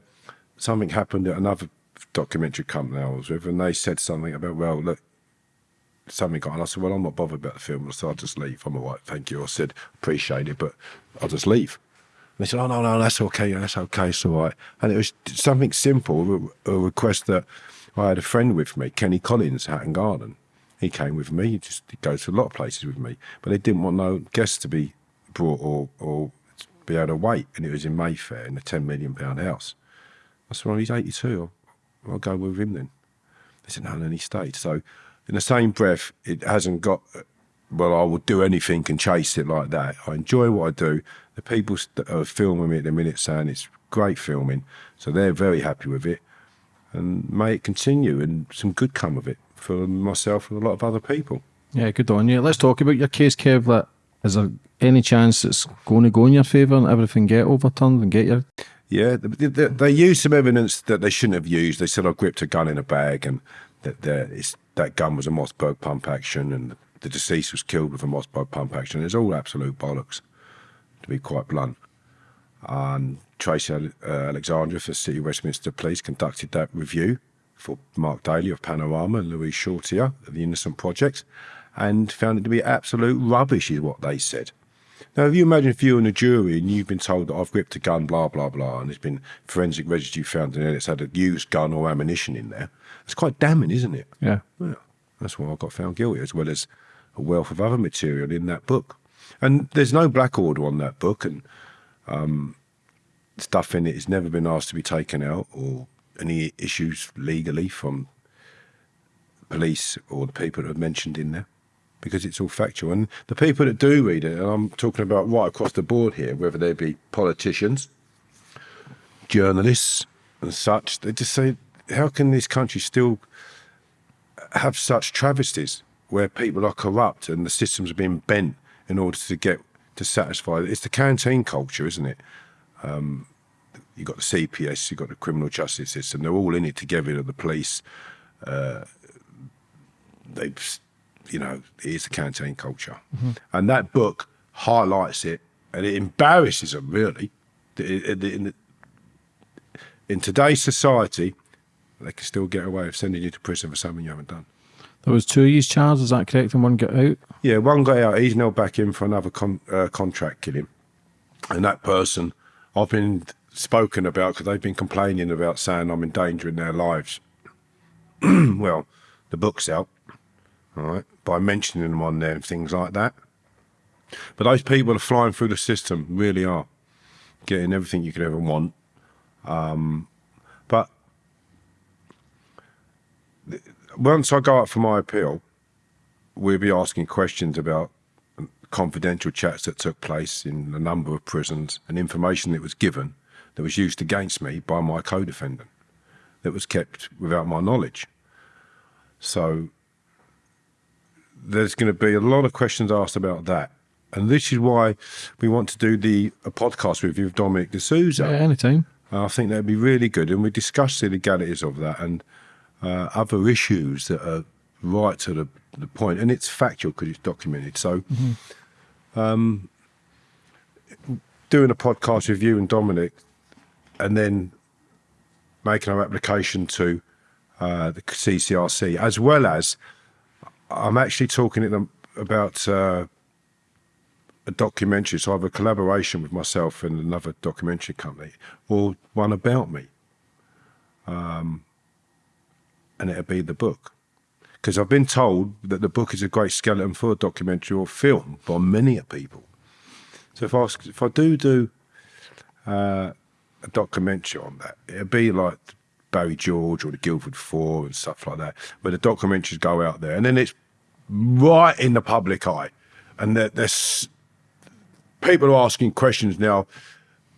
something happened at another documentary company I was with, and they said something about, well, look, something got, and I said, well, I'm not bothered about the film, so I'll just leave. I'm all right, thank you. I said, appreciate it, but I'll just leave. And they said, oh, no, no, that's okay, that's okay, it's all right. And it was something simple, a a request that I had a friend with me, Kenny Collins, Hatton Garden. He came with me, he just he goes to a lot of places with me, but they didn't want no guests to be brought or, or be able to wait. And it was in Mayfair in a £10 million house. I said, well, he's 82, I'll, I'll go with him then. They said, no, and he stayed. So, in the same breath, it hasn't got, well, I would do anything and chase it like that. I enjoy what I do. The people that are filming me at the minute saying it's great filming, so they're very happy with it. And may it continue and some good come of it for myself and a lot of other people. Yeah, good on you. Let's talk about your case, Kev. That is there any chance it's going to go in your favour and everything get overturned and get your Yeah, they, they, they used some evidence that they shouldn't have used. They said I gripped a gun in a bag and that is, that gun was a Mossberg pump action and the deceased was killed with a Mossberg pump action. It's all absolute bollocks, to be quite blunt. And Tracy uh, Alexander for City Westminster Police conducted that review for Mark Daly of Panorama and Louise Shorter of the Innocent Project and found it to be absolute rubbish, is what they said. Now, if you imagine if you're in a jury and you've been told that I've gripped a gun, blah, blah, blah, and there's been forensic residue found in it, it's had a used gun or ammunition in there, it's quite damning, isn't it? Yeah. Well, that's why I got found guilty, as well as a wealth of other material in that book. And there's no black order on that book, and um, stuff in it has never been asked to be taken out, or any issues legally from police or the people that are mentioned in there, because it's all factual. And the people that do read it, and I'm talking about right across the board here, whether they be politicians, journalists, and such, they just say, how can this country still have such travesties where people are corrupt and the systems are being bent in order to get to satisfy it's the canteen culture isn't it um, you've got the cps you've got the criminal justice system they're all in it together the police uh, they you know it is the canteen culture Mm-hmm. and that book highlights it and it embarrasses them really in, in, today's society they can still get away with sending you to prison for something you haven't done There was two years charges, is that correct? And one got out? Yeah, one got out. He's now back in for another con- uh, contract killing. And that person, I've been spoken about because they've been complaining about saying I'm endangering their lives. well, the book's out, all right, by mentioning them on there and things like that. But those people are flying through the system, really are, getting everything you could ever want. Um, but once I go up for my appeal, we'll be asking questions about confidential chats that took place in a number of prisons and information that was given that was used against me by my co-defendant that was kept without my knowledge. So there's going to be a lot of questions asked about that. And this is why we want to do the a podcast with you Dominic D'Souza. Yeah, anytime. I think that'd be really good. And we discussed the legalities of that and uh, other issues that are right to the, the point. And it's factual because it's documented. So, um, doing a podcast with you and Dominic and then making our application to uh, the CCRC, as well as I'm actually talking about uh, a documentary. So I have a collaboration with myself and another documentary company, or one about me. Um, and it'll be the book. Because I've been told that the book is a great skeleton for a documentary or film by many people. So if I, if I do do uh, a documentary on that, it'll be like Barry George or the Guildford Four and stuff like that, where the documentaries go out there. And then it's right in the public eye. And there- there's people are asking questions now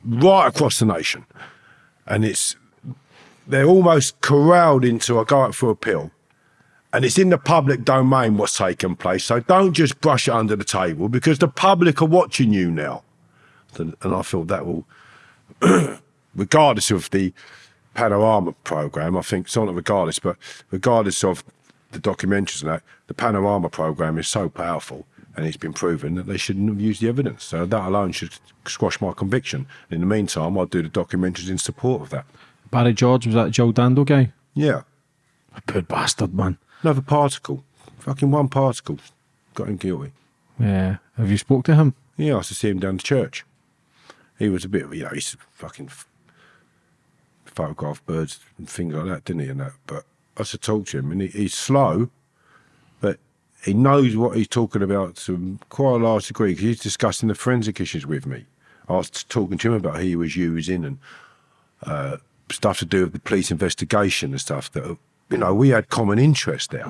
right across the nation. And it's they're almost corralled into a go out for a pill. And it's in the public domain what's taken place. So don't just brush it under the table because the public are watching you now. And and I feel that will, regardless of the panorama program, I think it's not regardless, but regardless of the documentaries and that, the panorama program is so powerful and it's been proven that they shouldn't have used the evidence. So that alone should squash my conviction. In the meantime, I'll do the documentaries in support of that. Barry George was that Jill Dando guy? Yeah. A poor bastard, man. Another particle. Fucking one particle. Got him guilty. Yeah. Have you spoke to him? Yeah, I used to see him down the church. He was a bit, of you know, he's fucking photograph birds and things like that, didn't he? And that, but I used to talk to him, and he, he's slow, but he knows what he's talking about to quite a large degree because he's discussing the forensic issues with me. I was talking to him about who he was using and uh, stuff to do with the police investigation and stuff that, you know, we had common interest there.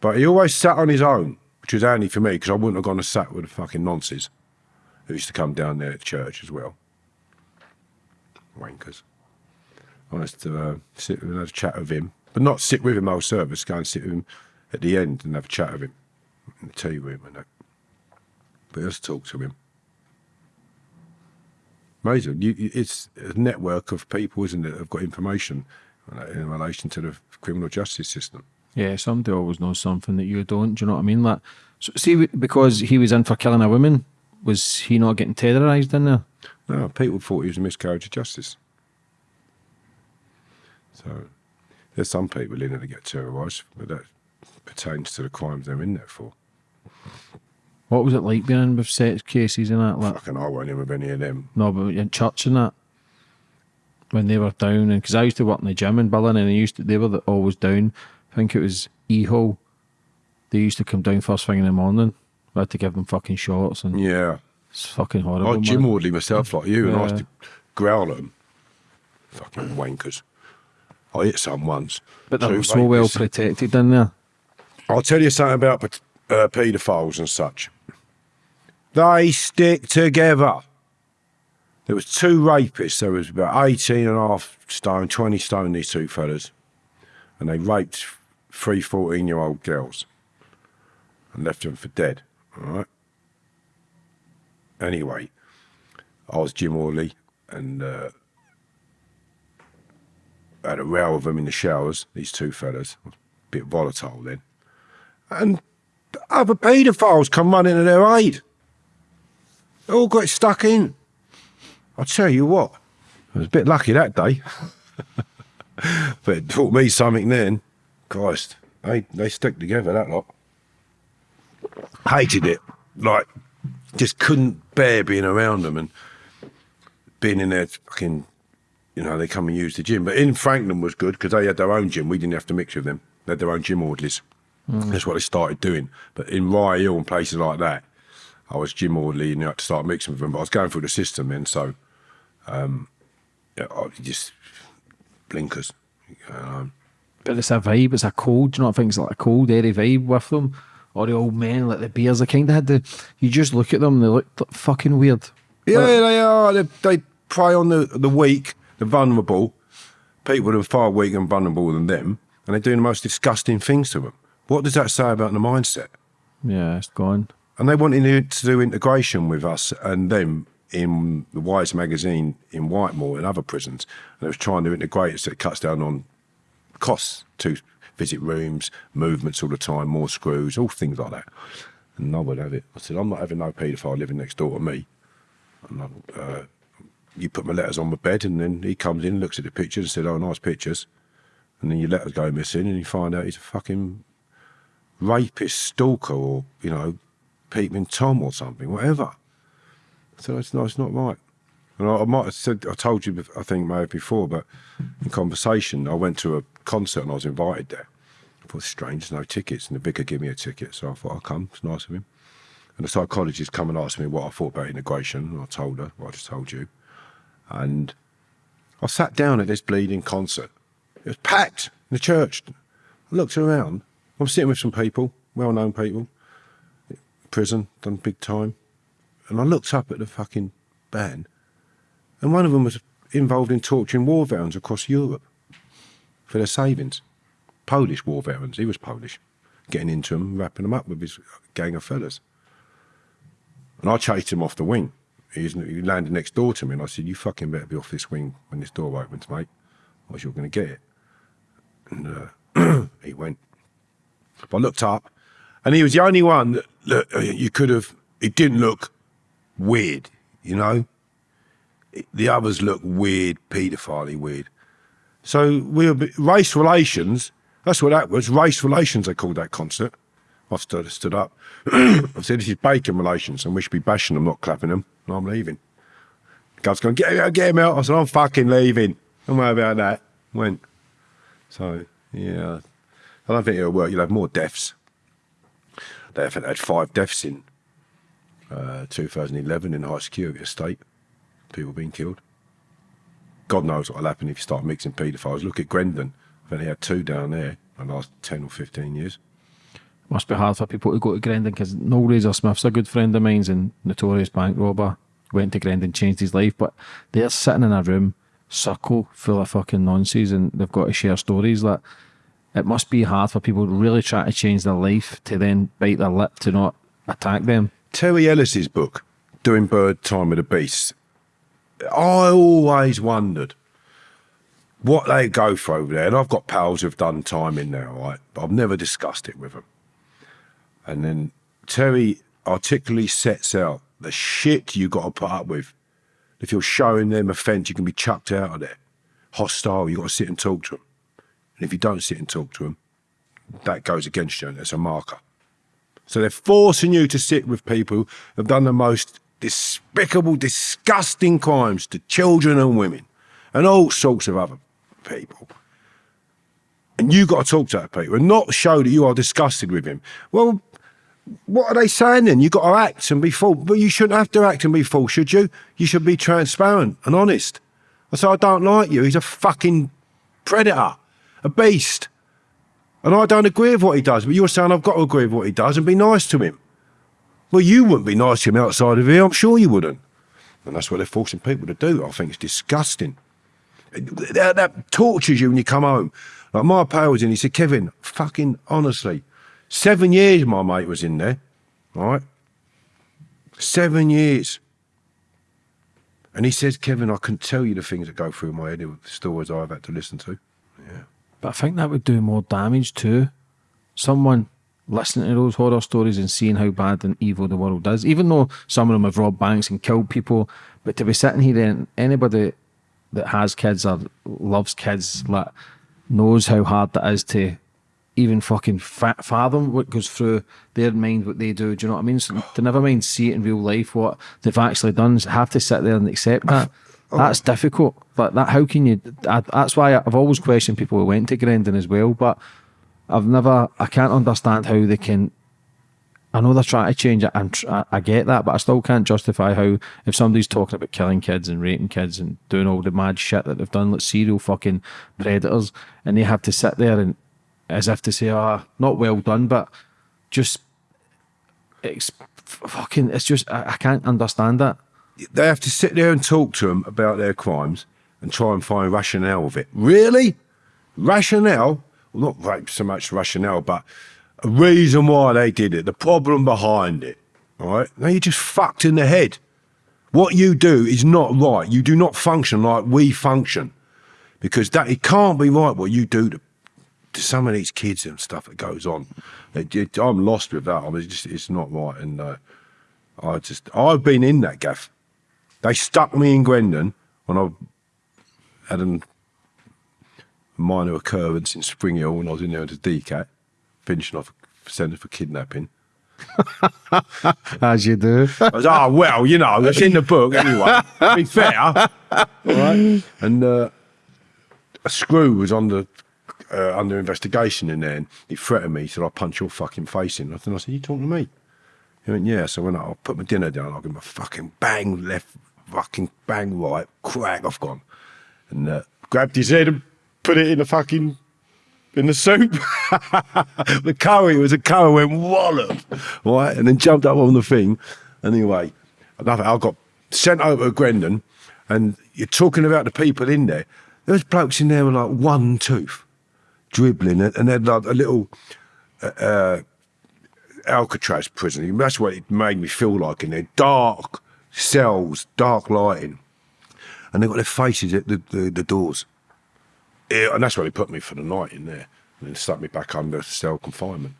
But he always sat on his own, which was handy for me because I wouldn't have gone and sat with the fucking nonces who used to come down there at church as well. Wankers. I used to uh, sit and have a chat with him, but not sit with him whole service, go and sit with him at the end and have a chat with him in the tea room and that. But just talk to him. Amazing. You, it's a network of people, isn't it? Have got information in relation to the criminal justice system. Yeah, somebody always knows something that you don't. Do you know what I mean? Like, so, see, because he was in for killing a woman, was he not getting terrorised in there? No, people thought he was a miscarriage of justice. So there's some people in there that get terrorised, but that pertains to the crimes they're in there for. What was it like being in with sex cases and that? Like, Fucking I won't in with any of them. no, but in church and that when they were down, and because I used to work in the gym in Berlin, and they used to, they were the, always down. I think it was E Hall. They used to come down first thing in the morning. I had to give them fucking shots, and Yeah. It's fucking horrible. I Jim man. Audley myself, like you, and I used to growl at them. Fucking wankers. I hit some once. but they Two were so well protected in there. I'll tell you something about uh, paedophiles and such. They stick together. There was two rapists. There was about 18 and a half stone, 20 stone, these two fellas. And they raped three 14-year-old girls and left them for dead, all right? Anyway, I was Jim Orley and uh, had a row with them in the showers, these two fellas. A bit volatile then and other paedophiles come running to their aid. They all got stuck in. I tell you what, I was a bit lucky that day. but it taught me something then. Christ, they, they stick together, that lot. Hated it. Like, just couldn't bear being around them and being in there fucking, you know, they come and use the gym. But in Frankland was good because they had their own gym. We didn't have to mix with them. They had their own gym orderlies. That's what they started doing. But in Rye Hill and places like that, I was gym orderly and you had to start mixing with them. But I was going through the system then, so um, yeah, I just blinkers. Um, But it's a vibe, it's a cold. You not think it's like a cold, airy vibe with them? Or the old men, like the beers, they kind of had the. You just look at them, they look fucking weird. yeah, Like, they are. They, they prey on the, the weak, the vulnerable, people that are far weaker and vulnerable than them, and they're doing the most disgusting things to them. What does that say about the mindset? yeah, it's gone. And they wanted to to do integration with us and them in the Wise magazine in Whitemoor and other prisons. And they was trying to integrate it so it cuts down on costs to visit rooms, movements all the time, more screws, all things like that. And I would have it. I said, I'm not having no paedophile living next door to me. And I, uh, you put my letters on my bed and then he comes in, looks at the pictures and said, oh, nice pictures. And then your letters go missing and you find out he's a fucking rapist, stalker, or you know, peeping tom or something, whatever. So it's no, it's not right. And I, I might have said, I told you, I think maybe before, but in conversation, I went to a concert and I was invited there. I thought, strange, no tickets, and the vicar gave me a ticket, so I thought I'll come. It's nice of him. And the psychologist come and asked me what I thought about integration, and I told her what I just told you. And I sat down at this bleeding concert. It was packed in the church. I looked around. I'm sitting with some people, well-known people, prison, done big time, and I looked up at the fucking band, and one of them was involved in torturing war veterans across Europe for their savings. Polish war veterans. He was Polish, getting into them, wrapping them up with his gang of fellas. And I chased him off the wing. He's, he landed next door to me, and I said, "You fucking better be off this wing when this door opens, mate, or you're going to get it." And uh, he went. But I looked up, and he was the only one that, uh, you could have. It didn't look weird, you know. The others looked weird, paedophile weird. So we were race relations. That's what that was. Race relations. They called that concert. I stood, stood up. I said, "This is bacon relations, and we should be bashing them, not clapping them." And I'm leaving. God's going, get him out, get him out. I said, I'm fucking leaving. Don't worry about that. Went. So, yeah. I don't think it'll work. You'll have more deaths. They have had five deaths in uh, 2011 in high security estate. People being killed. God knows what will happen if you start mixing paedophiles. Look at Grendon. I've only had two down there in the last 10 or 15 years. Must be hard for people to go to Grendon because Noel Razor Smith's a good friend of mine's and notorious bank robber. Went to Grendon, changed his life, but they're sitting in a room, circle full of fucking nonsense, and they've got to share stories. That it must be hard for people to really try to change their life to then bite their lip to not attack them. Terry Ellis's book, Doing Bird Time with the Beasts, I always wondered what they go through over there. And I've got pals who've done time in there, right? But I've never discussed it with them. And then Terry articulately sets out the shit you got to put up with. If you're showing them offence, you can be chucked out of there. Hostile, you got to sit and talk to them. And if you don't sit and talk to them, that goes against you and it's a marker. So they're forcing you to sit with people who have done the most despicable, disgusting crimes to children and women and all sorts of other people. And you've got to talk to that people and not show that you are disgusted with him. Well, what are they saying then? You've got to act and be full, but you shouldn't have to act and be full, should you? You should be transparent and honest. I say I don't like you. He's a fucking predator, a beast, and I don't agree with what he does. But you're saying I've got to agree with what he does and be nice to him. Well, you wouldn't be nice to him outside of here. I'm sure you wouldn't. And that's what they're forcing people to do. I think it's disgusting. That, that tortures you when you come home. Like my pal was in, he said, Kevin, fucking honestly, seven years my mate was in there, right? Seven years. And he says, Kevin, I can tell you the things that go through my head, the stories I've had to listen to. Yeah. But I think that would do more damage to someone listening to those horror stories and seeing how bad and evil the world is. Even though some of them have robbed banks and killed people, but to be sitting here and anybody that has kids or loves kids like knows how hard that is to even fucking fa- fathom what goes through their mind, what they do. Do you know what I mean? So to never mind see it in real life, what they've actually done, have to sit there and accept that. Oh. That's difficult. But that, how can you? I, that's why I've always questioned people who went to Grendon as well. But I've never, I can't understand how they can. I know they're trying to change it, and I, get that, but I still can't justify how if somebody's talking about killing kids and raping kids and doing all the mad shit that they've done, like serial fucking predators, and they have to sit there and as if to say, "Ah, not well done," but just it's fucking. It's just I, I can't understand that. They have to sit there and talk to them about their crimes and try and find rationale of it. Really? Rationale? Well, not right so much rationale, but a reason why they did it, the problem behind it. All right? Now you're just fucked in the head. What you do is not right. You do not function like we function. Because that it can't be right what you do to, to some of these kids and stuff that goes on. It, it, I'm lost with that. I mean, it's just it's not right. And uh, I just I've been in that gaff. They stuck me in Grendon when I had a minor occurrence in Spring Hill when I was in there as a DCAT, finishing off a sentence for kidnapping. As you do. I was, oh, well, you know, it's in the book anyway. to be fair. All right. And uh, a screw was under uh, under investigation in there and he threatened me. He said, I'll punch your fucking face in. And I said, you talking to me? He went, yeah. So when I, I put my dinner down, I'll give him a fucking bang left, fucking bang right, crack, I've gone. And uh, grabbed his head and put it in the fucking in the soup. the curry was a curry went wallop, right? And then jumped up on the thing. Anyway, another, I got sent over to Grendon, and you're talking about the people in there. There was blokes in there with like one tooth, dribbling, and they'd like a little uh, uh, Alcatraz prison. That's what it made me feel like in there. Dark cells, dark lighting. And they got their faces at the, the, the doors. Yeah, and that's where they put me for the night in there. And then stuck me back under cell confinement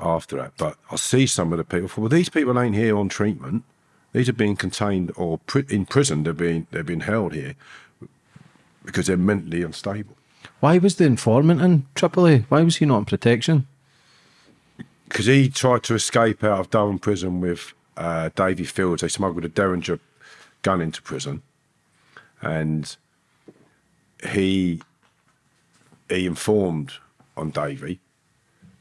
after that. But I see some of the people, well, these people ain't here on treatment. These are being contained or pri- in prison. They're being, they're being held here because they're mentally unstable. Why was the informant in Tripoli? Why was he not in protection? because he tried to escape out of Durham prison with uh, Davy Fields. They smuggled a Derringer gun into prison, and he he informed on Davy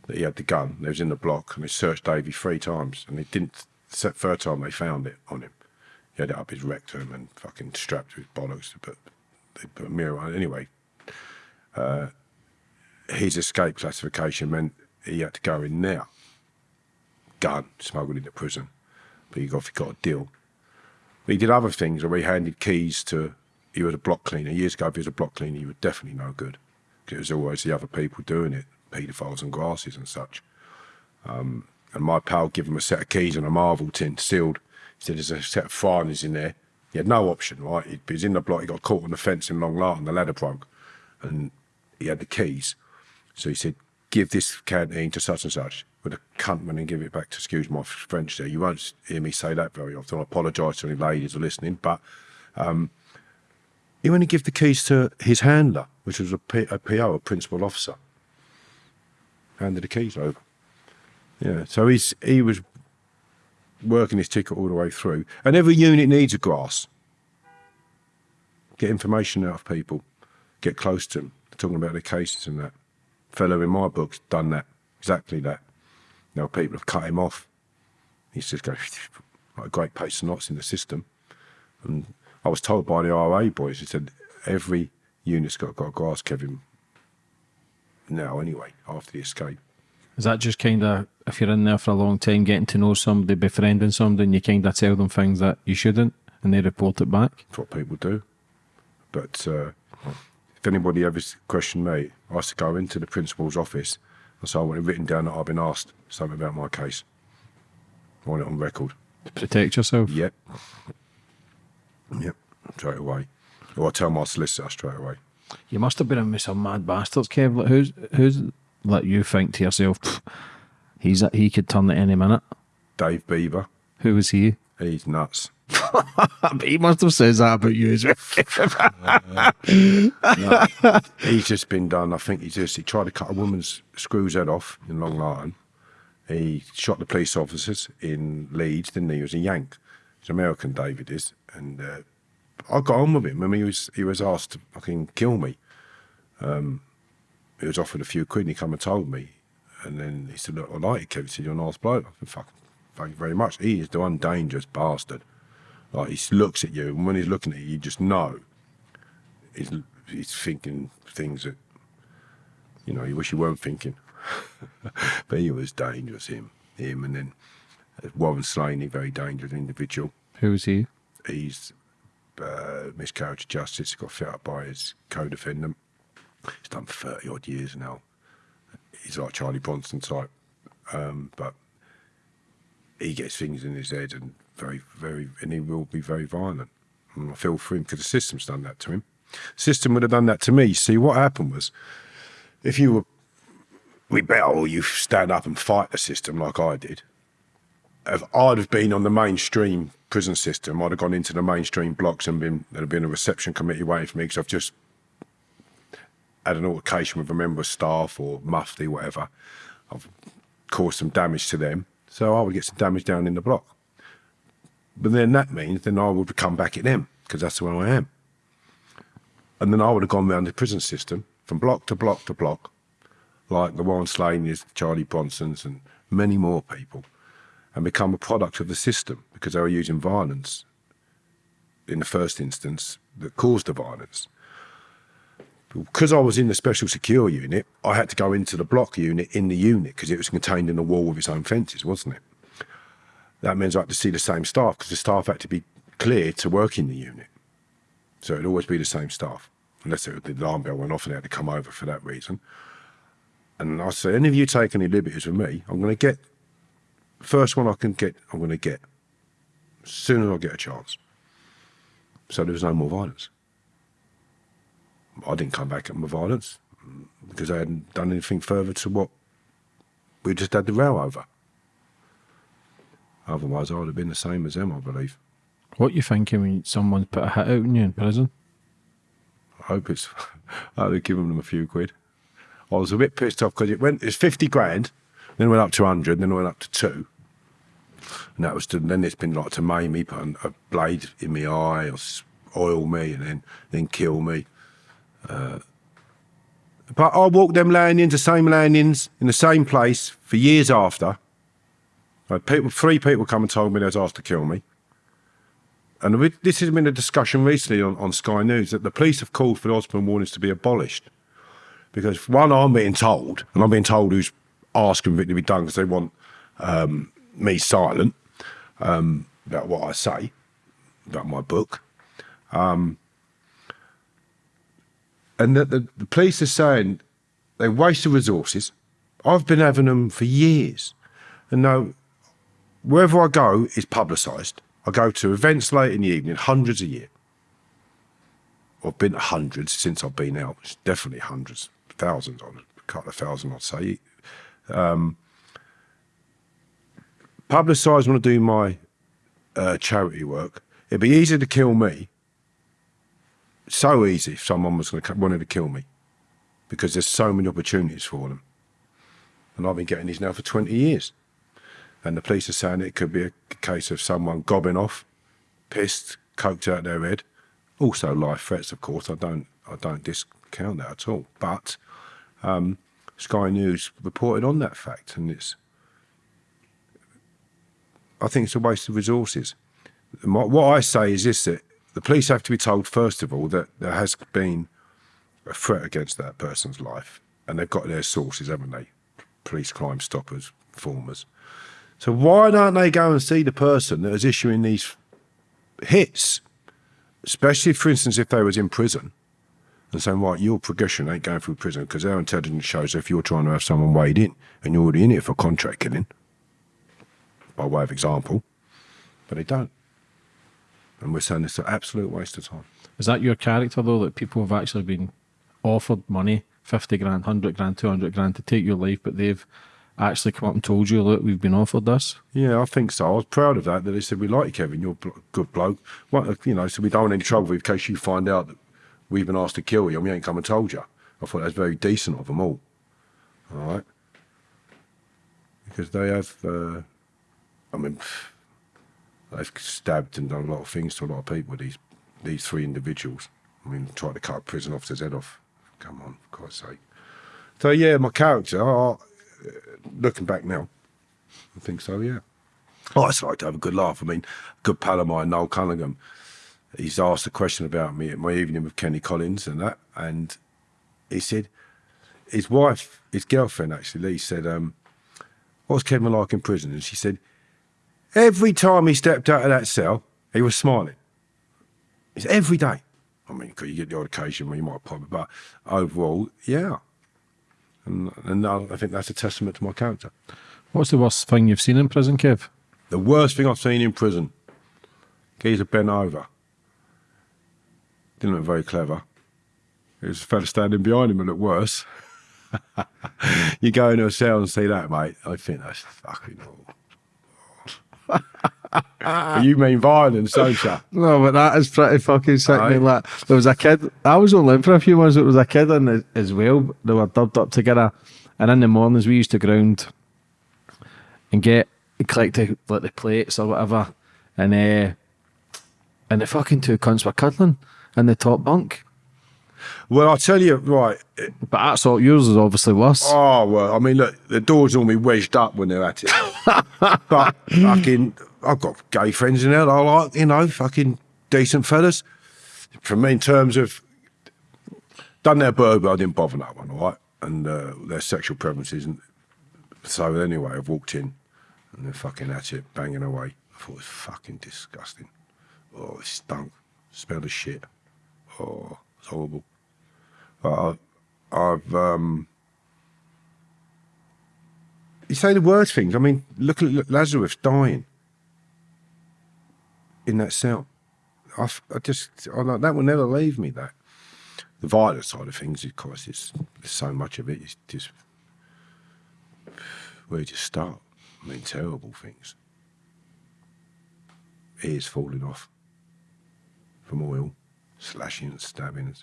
that he had the gun. They was in the block, and they searched Davy three times, and they didn't. The third time they found it on him. He had it up his rectum and fucking strapped to his bollocks. But they put a mirror on. Anyway, uh, his escape classification meant he had to go in there gun smuggled into prison, but he got, he got a deal. But he did other things where he handed keys to, he was a block cleaner. Years ago, if he was a block cleaner, he was definitely no good. Because it was always the other people doing it, paedophiles and grasses and such. Um, and my pal gave him a set of keys and a Marvel tin sealed. He said, there's a set of foreigners in there. He had no option, right? He was in the block. He got caught on the fence in Long Lartin. The ladder broke, and he had the keys. So he said, "Give this canteen to such and such." With a cunt when and give it back to excuse my French there. You won't hear me say that very often. I apologise to any ladies listening, but um, he to give the keys to his handler, which was a, P, a PO, a principal officer. Handed the keys over. Yeah, so he's he was working his ticket all the way through, and every unit needs a grass. Get information out of people, get close to them, talking about their cases and that. Fellow in my book's done that, exactly that. Now people have cut him off. He's just going like a great pace of knots in the system. And I was told by the RA boys, he said every unit's got, got a grass, Kevin. Now, anyway, after the escape. Is that just kind of, if you're in there for a long time, getting to know somebody, befriending somebody, and you kind of tell them things that you shouldn't, and they report it back? That's what people do. But uh, if anybody ever questioned me, I used to go into the principal's office, and so I went and written down that I've been asked something about my case. I want it on record. To protect yourself? Yep. Yep, straight away. Or I tell my solicitor straight away. You must have been in with some mad bastards, Kev. Like, who's, who's let you think to yourself, he's he could turn at any minute? Dave Bieber, Who was he? he's nuts. he must have said that about you as well. He's just been done. I think he just he tried to cut a woman's screws head off in Long Lartin. He shot the police officers in Leeds, didn't he? He was a Yank. He's American, David is, and uh, I got on with him. I mean, he was he was asked to fucking kill me. Um, he was offered a few quid, and he come and told me, and then he said, "Look, I like you. He said, You're a nice bloke." I said, "Fucking, thank you very much." He is the one dangerous bastard. Like he looks at you, and when he's looking at you, you just know he's he's thinking things that you know you wish you weren't thinking. but he was dangerous, him, him, and then uh, Warren Slaney, very dangerous individual. Who was he? He's uh, miscarriage justice. Got fit up by his co-defendant. He's done thirty odd years now. He's like Charlie Bronson type, um, but he gets things in his head and very, very, and he will be very violent. And I feel for him because the system's done that to him. The system would have done that to me. See, what happened was, if you were rebel, you stand up and fight the system like I did. If I'd have been on the mainstream prison system, I'd have gone into the mainstream blocks and been there'd have been a reception committee waiting for me because I've just had an altercation with a member of staff or mufti, whatever. I've caused some damage to them, so I would get some damage down in the block. But then that means then I would come back at them because that's where I am. And then I would have gone round the prison system from block to block to block, like the Warren Slaneys, Charlie Bronsons, and many more people, and become a product of the system because they were using violence in the first instance that caused the violence. Because I was in the special secure unit, I had to go into the block unit in the unit because it was contained in a wall with its own fences, wasn't it? That means I had to see the same staff because the staff had to be cleared to work in the unit. So it'd always be the same staff, unless it, the alarm bell went off and they had to come over for that reason. And I said, any of you take any liberties with me, I'm going to get, first one I can get, I'm going to get, as soon as I get a chance. So there was no more violence. I didn't come back at my violence because I hadn't done anything further to what we just had the row over. Otherwise, I would have been the same as them, I believe. What you thinking when someone put a hit out on you in prison? I hope it's. I would have given them a few quid. I was a bit pissed off because it went. It's fifty grand, then went up to hundred, then it went up to two, and that was to. Then it's been like to maim me, put a blade in my eye, or oil me, and then then kill me. Uh, but I walked them landings, the same landings, in the same place for years after. Had people, three people come and told me they was asked to kill me. And we- this has been a discussion recently on, on Sky News that the police have called for the Osman warnings to be abolished. Because one, I'm being told, and I'm being told who's asking for it to be done because they want um, me silent um, about what I say, about my book. Um, and that the, the police are saying they wasted resources. I've been having them for years. And now, wherever I go is publicised. I go to events late in the evening, hundreds a year. I've been to hundreds since I've been out. It's definitely hundreds, thousands, on a couple of thousand, I'd say. Um, publicise when I do my uh, charity work. It'd be easy to kill me. So easy if someone was going to wanted to kill me, because there's so many opportunities for them. And I've been getting these now for 20 years. And the police are saying it could be a case of someone gobbing off, pissed, coked out their head. Also life threats, of course. I don't I don't discount that at all. But um, Sky News reported on that fact, and it's I think it's a waste of resources. My- What I say is this: that the police have to be told first of all that there has been a threat against that person's life, and they've got their sources, haven't they? Police crime stoppers, formers. So why don't they go and see the person that is issuing these hits? Especially, for instance, if they was in prison and saying, right, your progression ain't going through prison because our intelligence shows if you're trying to have someone weighed in and you're already in it for contract killing, by way of example, but they don't. And we're saying it's an absolute waste of time. Is that your character though? That people have actually been offered money, fifty grand, hundred grand, two hundred grand to take your life, but they've actually come up and told you, look, we've been offered this. Yeah, I think so. I was proud of that. That they said we like you, Kevin. You're a good bloke. Well, you know, so we don't want any trouble in case you find out that we've been asked to kill you and we ain't come and told you. I thought that was very decent of them all. All right, because they have. Uh, I mean, they've stabbed and done a lot of things to a lot of people. These these three individuals. I mean, tried to cut a prison officer's head off. Come on, for God's sake. So yeah, my character. I, looking back now, I think so. Yeah. Oh, I just like to have a good laugh. I mean, good pal of mine, Noel Cunningham, he's asked a question about me at my evening with Kenny Collins and that, and he said his wife, his girlfriend actually, Lee said, um, "What's Kevin like in prison?" And she said, "Every time he stepped out of that cell, he was smiling. It's every day. I mean, 'cause you get the odd occasion where you might pop, but overall, yeah." And, and I I think that's a testament to my character. What's the worst thing you've seen in prison, Kev? The worst thing I've seen in prison. Geezer bent over. Didn't look very clever. There was a fella standing behind him and looked worse. you go into a cell and see that, mate. I think that's fucking awful. you mean violence, don't you? No, but that is pretty fucking sick. Mate. Like, there was a kid. I was only in for a few months. There was a kid in it as well. They were dubbed up together, and in the mornings we used to ground and get collect the, like the plates or whatever, and uh, and the fucking two cunts were cuddling in the top bunk. Well, I'll tell you, right. But that's all. Yours is obviously worse. Oh, well, I mean, look, the doors normally wedged up when they're at it. but fucking, I've got gay friends in there that I like, you know, fucking decent fellas. For me, in terms of, done their burger, I didn't bother that one, all right? And uh, their sexual preferences. And so anyway, I've walked in and they're fucking at it, banging away. I thought it was fucking disgusting. Oh, it stunk. Smelled of shit. Oh, it's horrible. But I, I've, um, you say the worst things. I mean, look at Lazarus dying in that cell. I just, I like, that will never leave me. That the violent side of things, of course, it's there's so much of it. It's just where you start? I mean, terrible things. Ears falling off from oil, slashing and stabbing.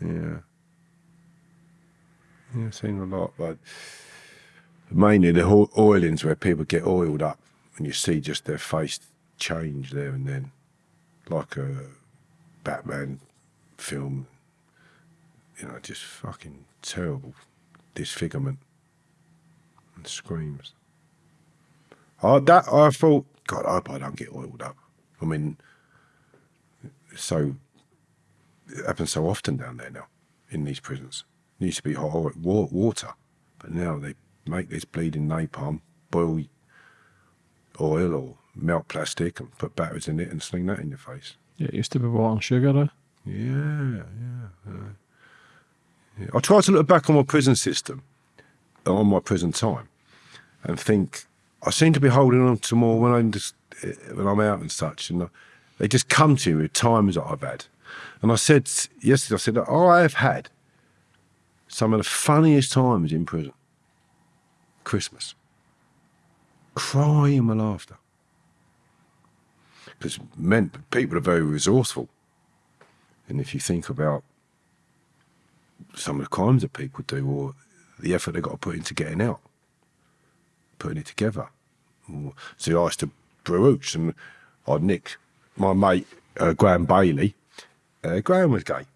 Yeah. Yeah, I've seen a lot, but mainly the oilings where people get oiled up and you see just their face change there and then, like a Batman film. You know, just fucking terrible disfigurement and screams. I that I thought, God, I hope I don't get oiled up. I mean, so it happens so often down there now in these prisons. It used to be hot water, but now they make this bleeding napalm, boil oil or melt plastic and put batteries in it and sling that in your face. Yeah, it used to be water and sugar. though. Yeah, yeah. yeah. yeah. I try to look back on my prison system, on my prison time, and think I seem to be holding on to more when I'm just uh, when I'm out and such, and uh, they just come to me with times that I've had. And I said yesterday, I said, I have had some of the funniest times in prison. Christmas. Crying with laughter. Because men, people are very resourceful. And if you think about some of the crimes that people do or the effort they've got to put into getting out, putting it together. So I used to brooch and I'd nick my mate, uh, Graham Bailey. Uh, Graham was gay,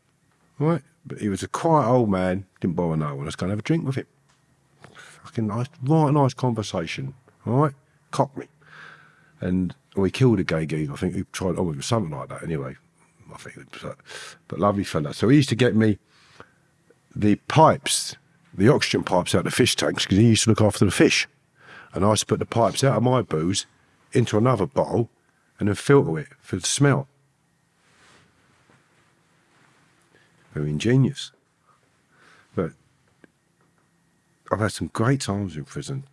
right? But he was a quiet old man, didn't bother no one. I was going to have a drink with him. Fucking nice, right nice conversation, right? Cockney. And we killed a gay geek. I think he tried, oh, it was something like that anyway. I think it was, uh, but lovely fella. So he used to get me the pipes, the oxygen pipes out of the fish tanks because he used to look after the fish. And I used to put the pipes out of my booze into another bottle and then filter it for the smell. Very ingenious. But I've had some great times in prison.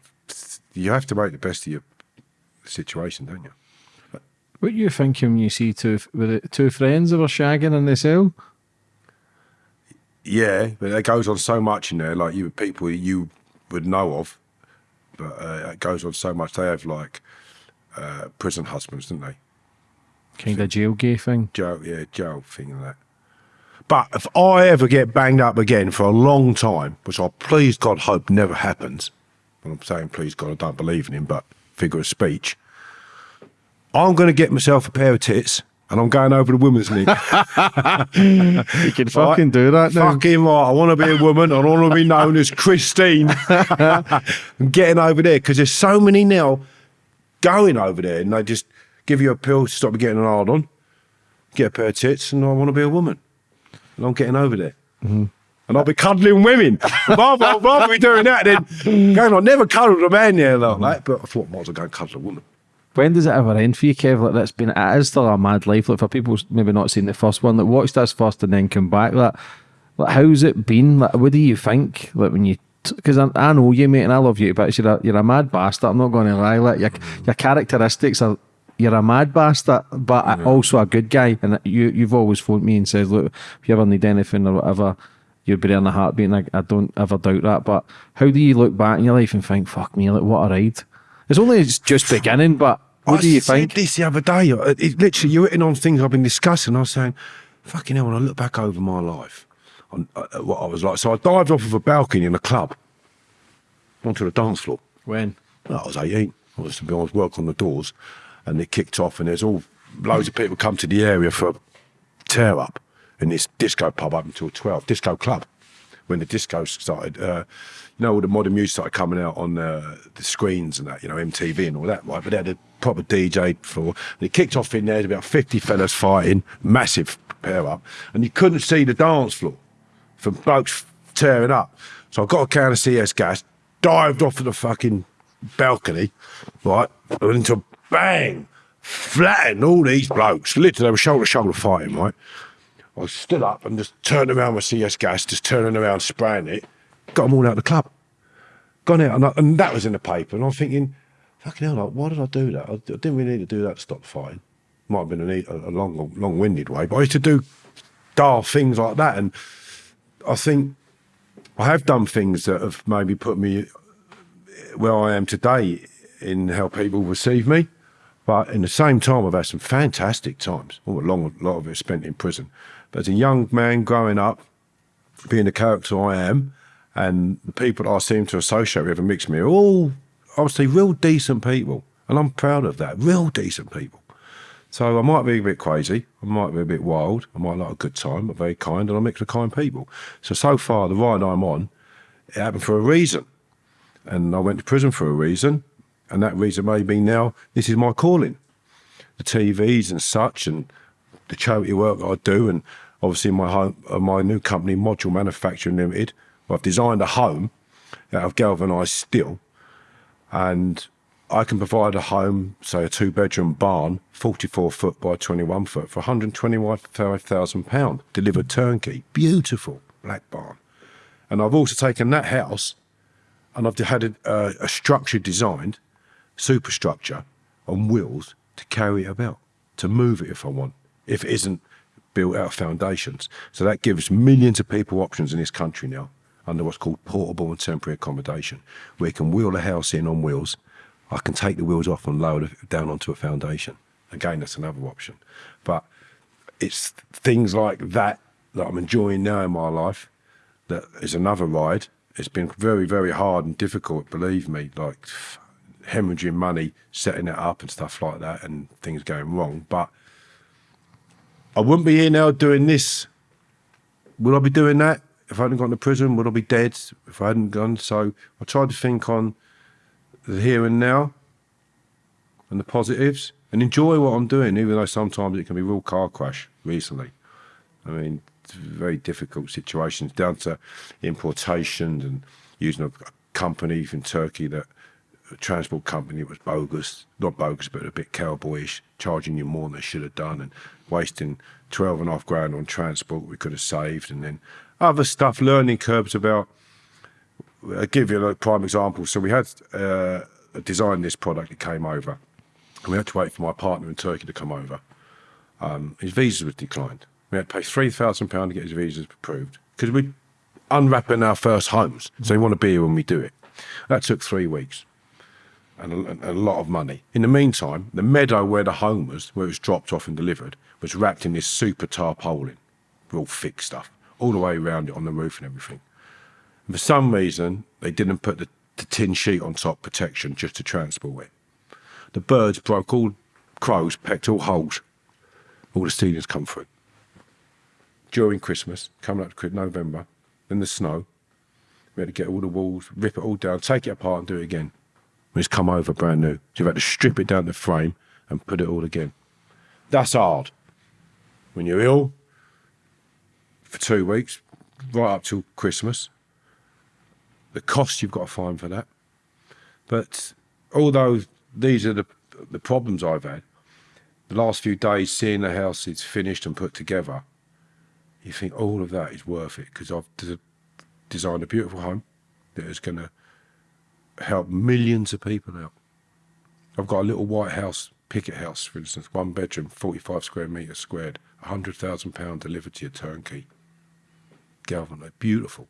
You have to make the best of your situation, don't you? What you thinking when you see two two friends that were shagging in the cell? Yeah, but it goes on so much in there. Like you, people you would know of, but uh, it goes on so much. They have like uh, prison husbands, didn't they? Kind of jail gay thing. Jail, yeah, jail thing and that. But if I ever get banged up again for a long time, which I please God hope never happens, and I'm saying please God I don't believe in him, but figure of speech, I'm going to get myself a pair of tits and I'm going over to women's league. You can fucking do that now. Fucking right. I want to be a woman. I want to be known as Christine. I'm getting over there because there's so many now going over there and they just give you a pill to stop you getting an hard on, get a pair of tits, and I want to be a woman. And I'm getting over there. Mm-hmm. And I'll be cuddling women. rather, I'd rather be doing that than going on. Never cuddled a man like that, but I thought, might as well go and cuddle a woman. When does it ever end for you, Kev? Like that's been it is still a mad life. Like for people maybe not seen the first one, like watched this first and then come back. Like, like how's it been? Like, what do you think? Like when you because I, I know you, mate, and I love you, but you're a, you're a mad bastard. I'm not going to lie. Like your your characteristics are. You're a mad bastard, but also a good guy. And you, you've always phoned me and said, "Look, if you ever need anything or whatever, you'd be there in a heartbeat." And I, I don't ever doubt that. But how do you look back in your life and think, "Fuck me, like what a ride"? It's only just beginning, but what I do you said think? this the other day. It, it- literally, you're hitting on things I've been discussing. I was saying, fucking hell, when I look back over my life, on uh, uh, what I was like. So I dived off of a balcony in a club onto the dance floor. When? Well, I was 18. I was to be honest, work on the doors, and it kicked off, and there's all loads of people come to the area for a tear up in this disco pub up until 12, disco club. When the disco started, uh, you know, all the modern music started coming out on uh, the screens and that, you know, MTV and all that, right? But they had a proper DJ floor. And it kicked off in there, there's about 50 fellas fighting, massive pair up, and you couldn't see the dance floor from blokes tearing up. So I got a can of CS gas, dived off of the fucking balcony, right, and into bang, flattened all these blokes. Literally, they were shoulder to shoulder fighting, right. I stood up and just turned around with CS gas, just turning around, spraying it, got them all out of the club. Gone out, and, I, and that was in the paper. And I'm thinking, fucking hell, like, why did I do that? I, I didn't really need to do that to stop fighting. Might have been a, a, a long, long-winded way, but I used to do daft things like that. And I think I have done things that have maybe put me where I am today in how people receive me. But in the same time, I've had some fantastic times. Well, a long, a lot of it spent in prison. But as a young man growing up, being the character I am, and the people I seem to associate with and mix me are all, say, real decent people. And I'm proud of that. Real decent people. So I might be a bit crazy, I might be a bit wild, I might like a good time, but very kind, and I mix with kind people. So so far, the ride I'm on, it happened for a reason, and I went to prison for a reason, and that reason may be now this is my calling, the TVs and such, and the charity work I do, and obviously my home, uh, my new company, Module Manufacturing Limited, I've designed a home out of galvanised steel, and I can provide a home, say a two bedroom barn, 44 foot by 21 foot, for £125,000, delivered turnkey. Beautiful black barn. And I've also taken that house and I've had a, a, uh, a structure designed, superstructure on wheels, to carry it about, to move it if I want, if it isn't built out of foundations. So that gives millions of people options in this country now under what's called portable and temporary accommodation, where you can wheel the house in on wheels. I can take the wheels off and lower it down onto a foundation. Again, that's another option. But it's things like that that I'm enjoying now in my life that is another ride. It's been very, very hard and difficult, believe me, like hemorrhaging money, setting it up and stuff like that, and things going wrong. But I wouldn't be here now doing this. Would I be doing that if I hadn't gone to prison? Would I be dead if I hadn't gone? So I tried to think on the here and now and the positives and enjoy what I'm doing, even though sometimes it can be real car crash recently. I mean, very difficult situations down to importations and using a company from Turkey that a transport company was bogus, not bogus, but a bit cowboyish, charging you more than they should have done and wasting 12 and a half grand on transport we could have saved. And then other stuff, learning curves about, I'll give you a prime example. So we had uh, designed this product, it came over. And we had to wait for my partner in Turkey to come over. Um, his visa was declined. We had to pay £3,000 to get his visas approved because we're unwrapping our first homes. So we want to be here when we do it. That took three weeks and a, a, lot of money. In the meantime, the meadow where the home was, where it was dropped off and delivered, was wrapped in this super tarpaulin, real thick stuff, all the way around it on the roof and everything. And for some reason, they didn't put the, the tin sheet on top protection just to transport it. The birds broke all crows, pecked all holes. All the steelings come through. During Christmas, coming up to November, in the snow, we had to get all the walls, rip it all down, take it apart and do it again when it's come over brand new. So you've had to strip it down the frame and put it all again. That's hard. When you're ill for two weeks, right up till Christmas, the cost you've got to find for that. But although these are the the problems I've had, the last few days seeing the house is finished and put together, you think all of that is worth it because I've designed a beautiful home that is going to help millions of people out. I've got a little white house, picket house, for instance, one bedroom, 45 square metres squared, £100,000 delivered to your turnkey. Galvan, beautiful.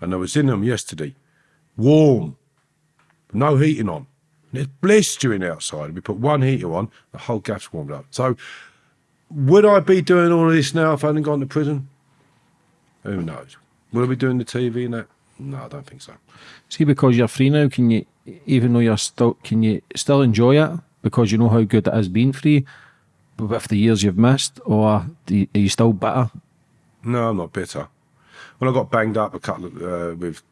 And I was in them yesterday, warm, no heating on. And it's blistering outside. We put one heater on, the whole gas warmed up. So, would I be doing all of this now if I hadn't gone to prison? Who knows? Would I be doing the TV and that? No, I don't think so. See, because you're free now, can you, even though you're still, can you still enjoy it because you know how good it has been free with the years you've missed, or you, are you still bitter? No, I'm not bitter. When I got banged up a couple of, uh, with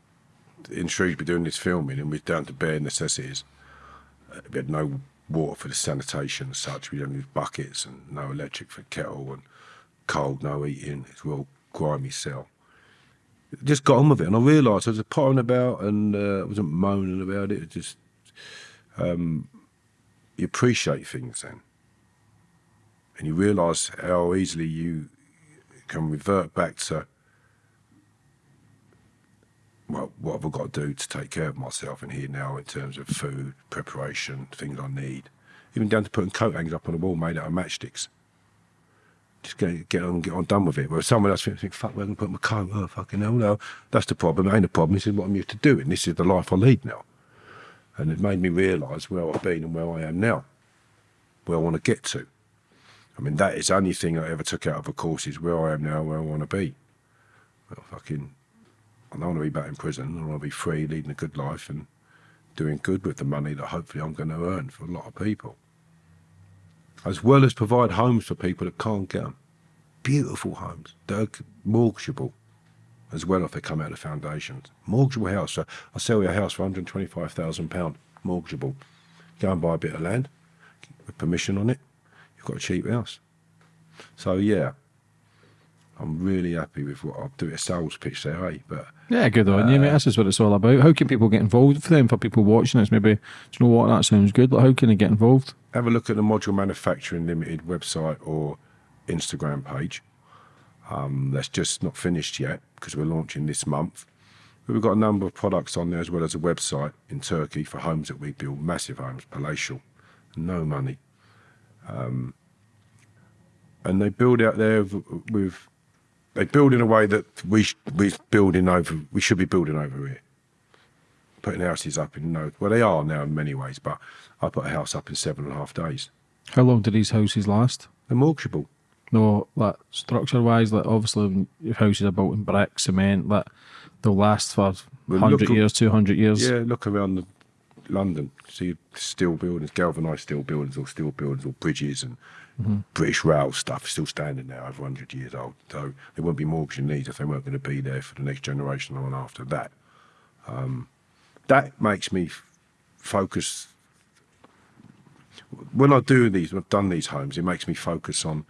in Shrewsbury doing this filming, and we are down to bare necessities. Uh, we had no water for the sanitation and such. We don't have buckets and no electric for kettle and cold, no eating. It's a real grimy cell just got on with it, and I realised I was pottering about, and uh, I wasn't moaning about it. it just um, you appreciate things then, and you realise how easily you can revert back to well, what have I got to do to take care of myself in here now in terms of food preparation, things I need, even down to putting coat hangers up on the wall made out of matchsticks just get, get on get on done with it. Where someone else thinks, think, fuck, where can I put my coat? Oh, fucking hell, no. That's the problem. It ain't a problem. This is what I'm used to doing. This is the life I lead now. And it made me realise where I've been and where I am now, where I want to get to. I mean, that is the only thing I ever took out of a course is where I am now, where I want to be. Well, fucking, I don't want to be back in prison. I want to be free, leading a good life and doing good with the money that hopefully I'm going to earn for a lot of people as well as provide homes for people that can't get them. Beautiful homes that are mortgageable as well if they come out of foundations. Mortgageable house. So I sell you a house for £125,000, mortgageable. Go and buy a bit of land with permission on it. You've got a cheap house. So yeah, I'm really happy with what I'll do. A sales pitch there, eh? But yeah, good on uh, you, mate. This is what it's all about. How can people get involved for them? For people watching this, maybe do you know what that sounds good. Like, how can they get involved? Have a look at the Module Manufacturing Limited website or Instagram page. Um, that's just not finished yet because we're launching this month. But we've got a number of products on there as well as a website in Turkey for homes that we build, massive homes, palatial, no money. Um, and they build out there with, with they build in a way that we we building over we should be building over here. Putting houses up in no well they are now in many ways, but I put a house up in seven and a half days. How long do these houses last? They're mortgageable. No, like structure wise, like obviously if houses are built in brick, cement, like they'll last for Well, hundred years, two hundred years. Yeah, look around the, London. See steel buildings, galvanised steel buildings, or steel buildings, or bridges and British rail stuff still standing there over 100 years old. So they wouldn't be mortgaging these if they weren't going to be there for the next generation on after that. Um, that makes me focus. When I do these, I've done these homes, it makes me focus on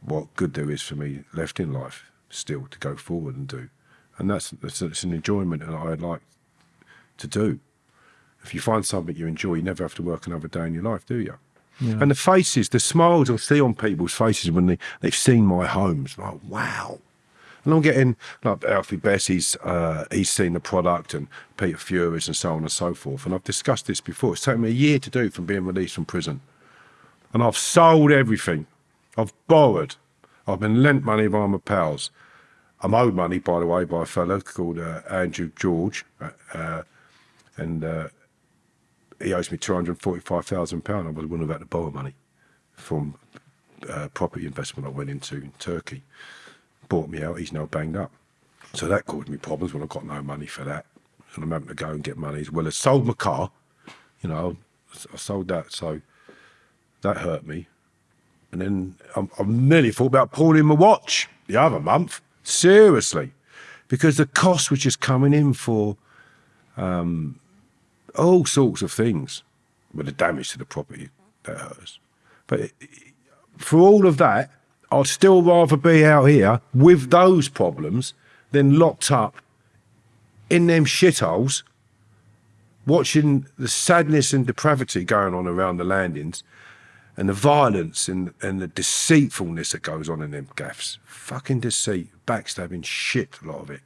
what good there is for me left in life still to go forward and do. And that's, that's, that's an enjoyment that I'd like to do. If you find something you enjoy, you never have to work another day in your life, do you? And the faces, the smiles I see on people's faces when they, they've seen my homes, like, wow. And I'm getting, like Alfie Best, he's, uh, he's seen the product, and Peter Furious, and so on and so forth. And I've discussed this before. It's taken me a year to do from being released from prison. And I've sold everything. I've borrowed. I've been lent money by my pals. I'm owed money, by the way, by a fellow called uh, Andrew George. Uh, uh, and uh, he owes me £245,000. I was have had to borrow money from uh, property investment I went into in Turkey. Bought me out, he's now banged up. So that caused me problems when I've got no money for that. And I'm having to go and get money as well as sold my car. You know, I sold that. So that hurt me. And then I, I nearly thought about pulling my watch the other month. Seriously. Because the cost was just coming in for um, all sorts of things with the damage to the property that hurts. But for all of that, I'd still rather be out here with those problems than locked up in them shitholes, watching the sadness and depravity going on around the landings and the violence and, and the deceitfulness that goes on in them gaffs. Fucking deceit, backstabbing shit, a lot of it.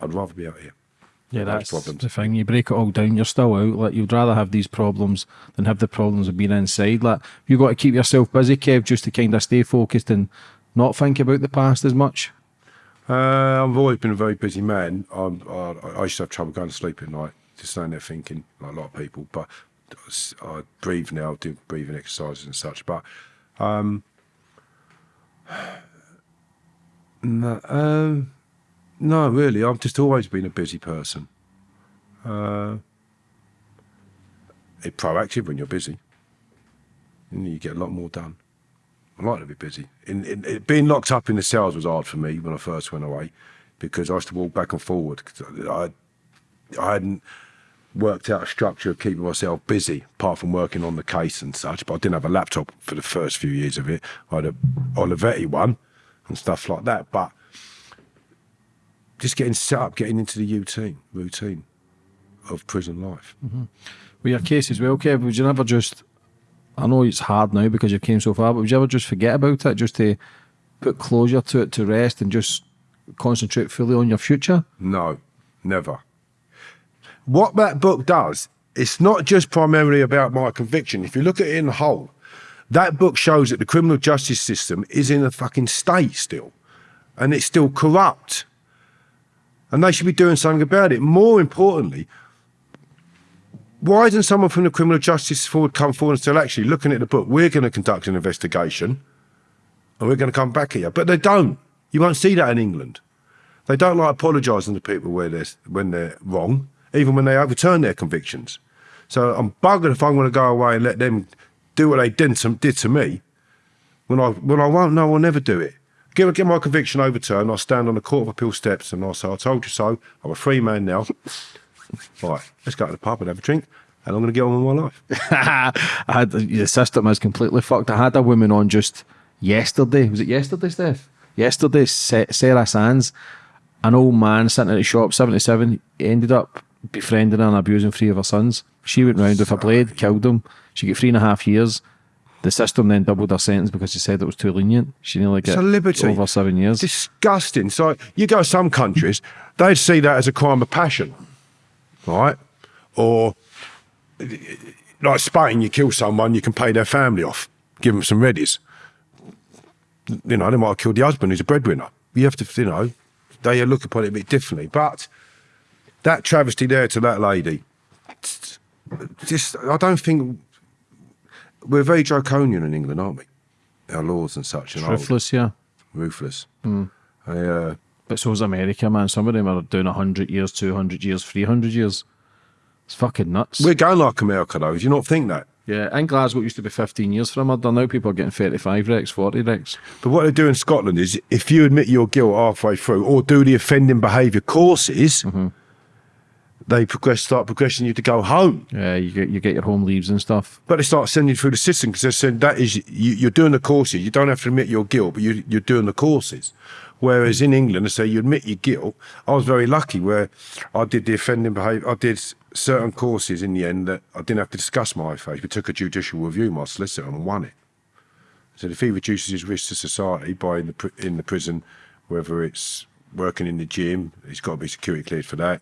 I'd rather be out here. Yeah, that's problems. the thing. You break it all down, you're still out. Like you'd rather have these problems than have the problems of being inside. Like you've got to keep yourself busy, Kev, just to kind of stay focused and not think about the past as much. Uh, I've always been a very busy man. I'm, I, I used to have trouble going to sleep at night, just standing there thinking, like a lot of people. But I breathe now, do breathing exercises and such. But um, no, um, no, really, I've just always been a busy person. Uh, it's proactive when you're busy, you get a lot more done. I like to be busy. In, in, it, being locked up in the cells was hard for me when I first went away because I used to walk back and forward. I, I hadn't worked out a structure of keeping myself busy, apart from working on the case and such. But I didn't have a laptop for the first few years of it. I had a Olivetti one and stuff like that. But just getting set up, getting into the routine, routine of prison life. Mm-hmm. With your case as well, Kev, would you never just I know it's hard now because you've came so far, but would you ever just forget about it, just to put closure to it to rest and just concentrate fully on your future? No, never. What that book does, it's not just primarily about my conviction. If you look at it in the whole, that book shows that the criminal justice system is in a fucking state still, and it's still corrupt. And they should be doing something about it. More importantly, why doesn't someone from the criminal justice forward come forward and say, actually, looking at the book, we're going to conduct an investigation and we're going to come back here? But they don't. You won't see that in England. They don't like apologising to people where they're, when they're wrong, even when they overturn their convictions. So I'm buggered if I'm going to go away and let them do what they did to, did to me when I, when I won't know, I'll never do it. Get, get my conviction overturned, I'll stand on the Court of Appeal steps and I'll say, I told you so, I'm a free man now. right, let's go to the pub and have a drink and I'm going to get on with my life. I had the system is completely fucked. I had a woman on just yesterday. Was it yesterday, Steph? Yesterday, Sa- Sarah Sands, an old man sitting at the shop, seventy-seven, ended up befriending and abusing three of her sons. She went round with a blade, killed them. She got three and a half years. The system then doubled her sentence because she said it was too lenient. She nearly got a liberty. over seven years. disgusting. So you go to some countries, they'd see that as a crime of passion, right? Or like like Spain, you kill someone, you can pay their family off, give them some readies. You know, they might have killed the husband who's a breadwinner. You have to, you know, they look upon it a bit differently. But that travesty there to that lady, just, I don't think we're very draconian in England, aren't we? Our laws and such, and Ruthless, yeah. ruthless. Hmm. I, uh, But so's America, man. Some of them are doing 100 years, 200 years, 300 years. It's fucking nuts. we're going like America, though. Do you not think that? yeah, in Glasgow, it used to be 15 years for a murder. Now people are getting 35 recs, 40 recs. But what they do in Scotland is if you admit your guilt halfway through or do the offending behaviour courses, they progress, start progressing you to go home. Yeah, you get you get your home leaves and stuff. But they start sending you through the system because they're saying that is, you, you're doing the courses. You don't have to admit your guilt, but you, you're doing the courses. Whereas in England, they say you admit your guilt. I was very lucky where I did the offending behaviour. I did certain courses in the end that I didn't have to discuss my faith. We took a judicial review, my solicitor, and won it. So if he reduces his risk to society by in the in the prison, whether it's working in the gym, he's got to be security cleared for that.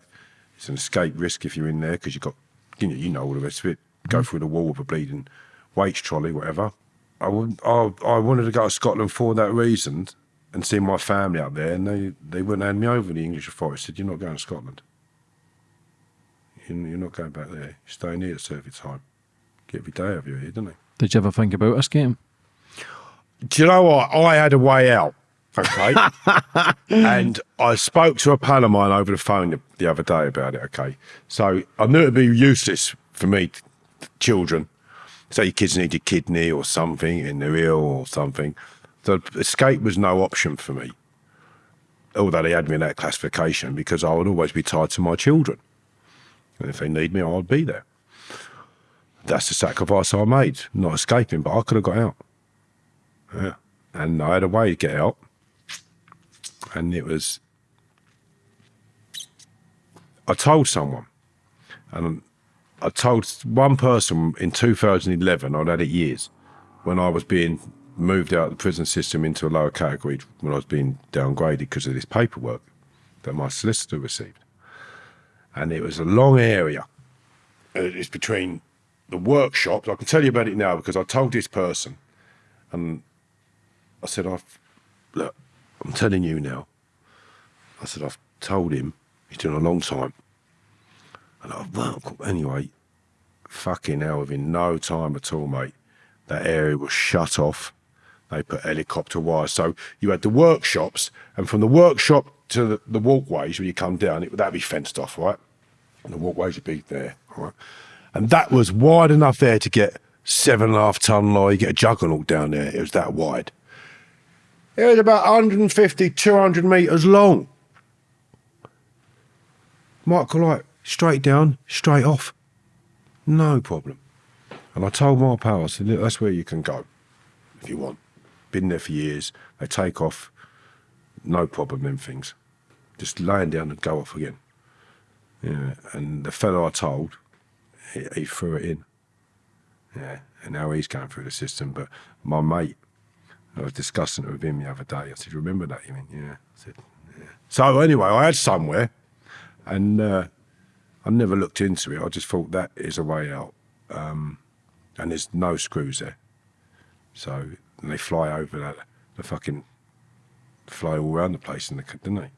It's an escape risk if you're in there because you've got, you know, you know all the rest of it. Go mm-hmm. through the wall with a bleeding weights trolley, whatever. I, would, I, I wanted to go to Scotland for that reason and see my family up there, and they, they wouldn't hand me over. The English authorities said, "You're not going to Scotland. You're, you're not going back there. You're staying here to serve your time. Get every day of you here, didn't they?" Did you ever think about escaping? Do you know what? I had a way out. Okay. and I spoke to a pal of mine over the phone the, the other day about it. Okay. So I knew it'd be useless for me, children. Say your kids need a kidney or something and they're ill or something. So escape was no option for me. Although they had me in that classification because I would always be tied to my children. And if they need me, I'd be there. That's the sacrifice I made, not escaping, but I could have got out. Yeah. And I had a way to get out. And it was, I told someone, and I told one person in 2011, I'd had it years, when I was being moved out of the prison system into a lower category, when I was being downgraded because of this paperwork that my solicitor received. And it was a long area. It's between the workshops. I can tell you about it now because I told this person, and I said, I've, look, I'm telling you now. I said, I've told him, he's doing a long time. And I, well, anyway, fucking hell, within no time at all, mate, that area was shut off. They put helicopter wires. So you had the workshops, and from the workshop to the, the walkways when you come down, it would be fenced off, right? And the walkways would be there, right? And that was wide enough there to get seven and a half ton lorry, get a juggernaut down there. It was that wide. It was about 150, 200 metres long. Michael, like, straight down, straight off. No problem. And I told my pal, I said, look, that's where you can go if you want. Been there for years. They take off, no problem, them things. Just laying down and go off again. Yeah. And the fellow I told, he, he threw it in. Yeah. And now he's going through the system. But my mate, I was discussing it with him the other day. I said, "Remember that?" You mean, "Yeah." I said, "Yeah." So anyway, I had somewhere, and uh, I never looked into it. I just thought that is a way out, um, and there's no screws there. So and they fly over that, the fucking fly all around the place, in the, didn't they?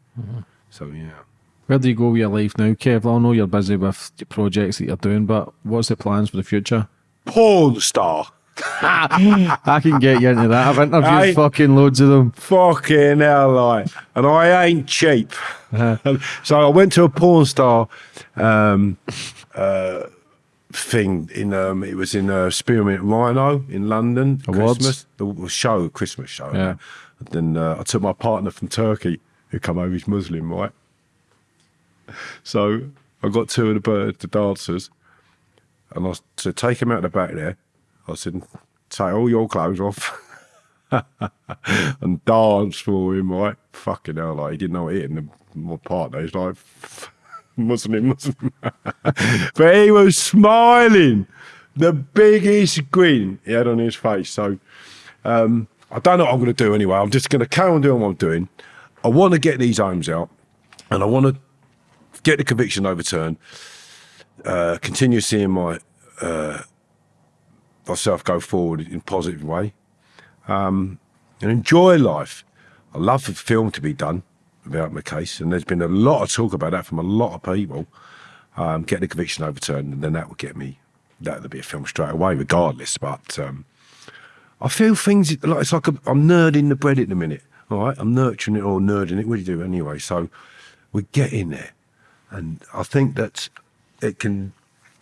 So yeah. Where do you go with your life now, Kev? I know you're busy with your projects that you're doing, but what's the plans for the future? Porn star. I can get you into that. I've interviewed Aye. fucking loads of them. Fucking hell, like, and I ain't cheap. so I went to a porn star um, uh, thing in. Um, it was in uh, Spearmint Rhino in London. Awards? Christmas, the show, Christmas show. Yeah. And then uh, I took my partner from Turkey, who come over. He's Muslim, right? So I got two of the birds, the dancers, and I said, take him out of the back there. I said, take all your clothes off. and dance for him, right? Fucking hell, like he didn't know what hit, and the, my partner is like Muslim, Muslim, but he was smiling, the biggest grin he had on his face. So um, I don't know what I'm going to do anyway. I'm just going to carry on doing what I'm doing. I want to get these homes out, and I want to get the conviction overturned. Uh, continue seeing my uh, myself go forward in a positive way um, and enjoy life. I love for film to be done about my case, and there's been a lot of talk about that from a lot of people. Um, get the conviction overturned, and then that would get me. That would be a film straight away, regardless. But um, I feel things like it's like i am nerding the bread at the minute. All right, I'm nurturing it or nerding it. What do you do anyway? So we're getting there, and I think that it can.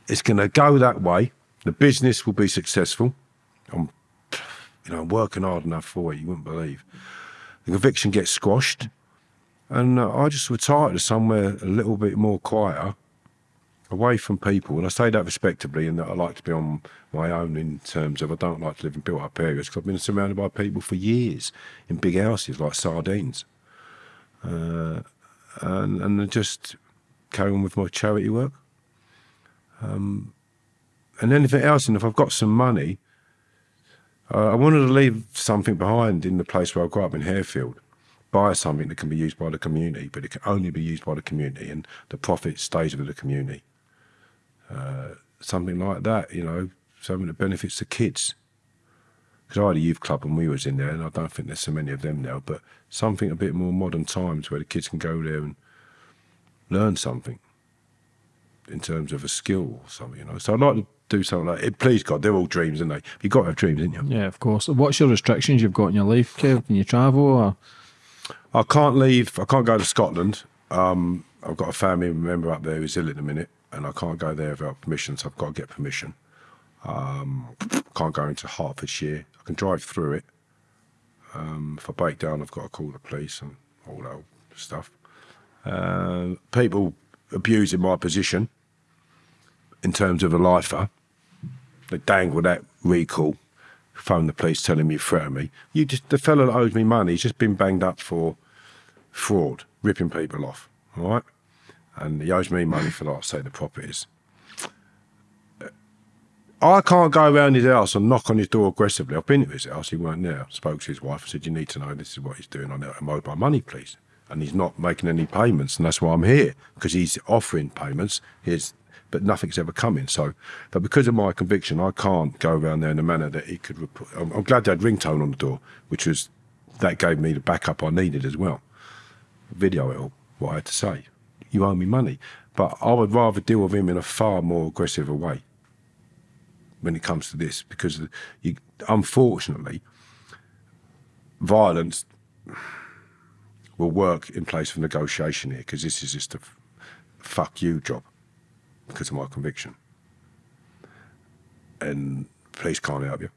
It's going to go that way. The business will be successful. I'm, you know, I'm working hard enough for it. You wouldn't believe. The conviction gets squashed, and uh, I just retire to somewhere a little bit more quieter away from people. And I say that respectably and that I like to be on my own in terms of I don't like to live in built up areas because I've been surrounded by people for years in big houses like sardines. Uh, and, and just carry on with my charity work. Um, and anything else, and if I've got some money, uh, I wanted to leave something behind in the place where I grew up in Harefield buy something that can be used by the community, but it can only be used by the community, and the profit stays with the community. Uh, something like that, you know, something that benefits the kids. Because I had a youth club when we was in there, and I don't think there's so many of them now. But something a bit more modern times where the kids can go there and learn something in terms of a skill or something, you know. So I'd like to do something like it. Please God, they're all dreams, aren't they? You've got to have dreams, haven't you? Yeah, of course. What's your restrictions you've got in your life, Kev? Can you travel or? I can't leave. I can't go to Scotland. Um, I've got a family member up there who's ill at the minute and I can't go there without permission, so I've got to get permission. Um, can't go into Hertfordshire. I can drive through it. Um, if I break down, I've got to call the police and all that stuff. Uh, people abusing my position in terms of a lifer. They dangle that recall, phone the police telling me, threaten me. You just the fellow that owes me money, he's just been banged up for fraud, ripping people off. All right and he owes me money for, like, say, the properties. Uh, I can't go around his house and knock on his door aggressively. I've been to his house, he weren't there. Spoke to his wife and said, You need to know this is what he's doing. I owed my money, please. And he's not making any payments, and that's why I'm here, because he's offering payments, he's, but nothing's ever coming. So, but because of my conviction, I can't go around there in a manner that he could. Report. I'm, I'm glad they had ringtone on the door, which was that gave me the backup I needed as well. Video it all, what I had to say you owe me money. But I would rather deal with him in a far more aggressive way when it comes to this, because you, unfortunately, violence will work in place of negotiation here, because this is just a fuck you job because of my conviction. And police can't help you.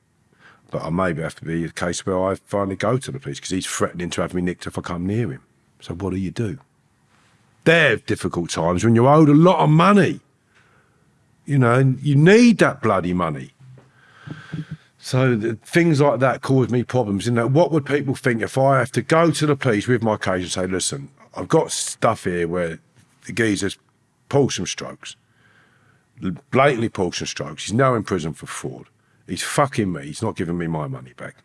But I maybe have to be a case where I finally go to the police because he's threatening to have me nicked if I come near him. So what do you do? They're difficult times when you're owed a lot of money. You know, and you need that bloody money. So the, things like that cause me problems. You know, what would people think if I have to go to the police with my case and say, listen, I've got stuff here where the geezer's pulled some strokes, blatantly some strokes. He's now in prison for fraud. He's fucking me. He's not giving me my money back.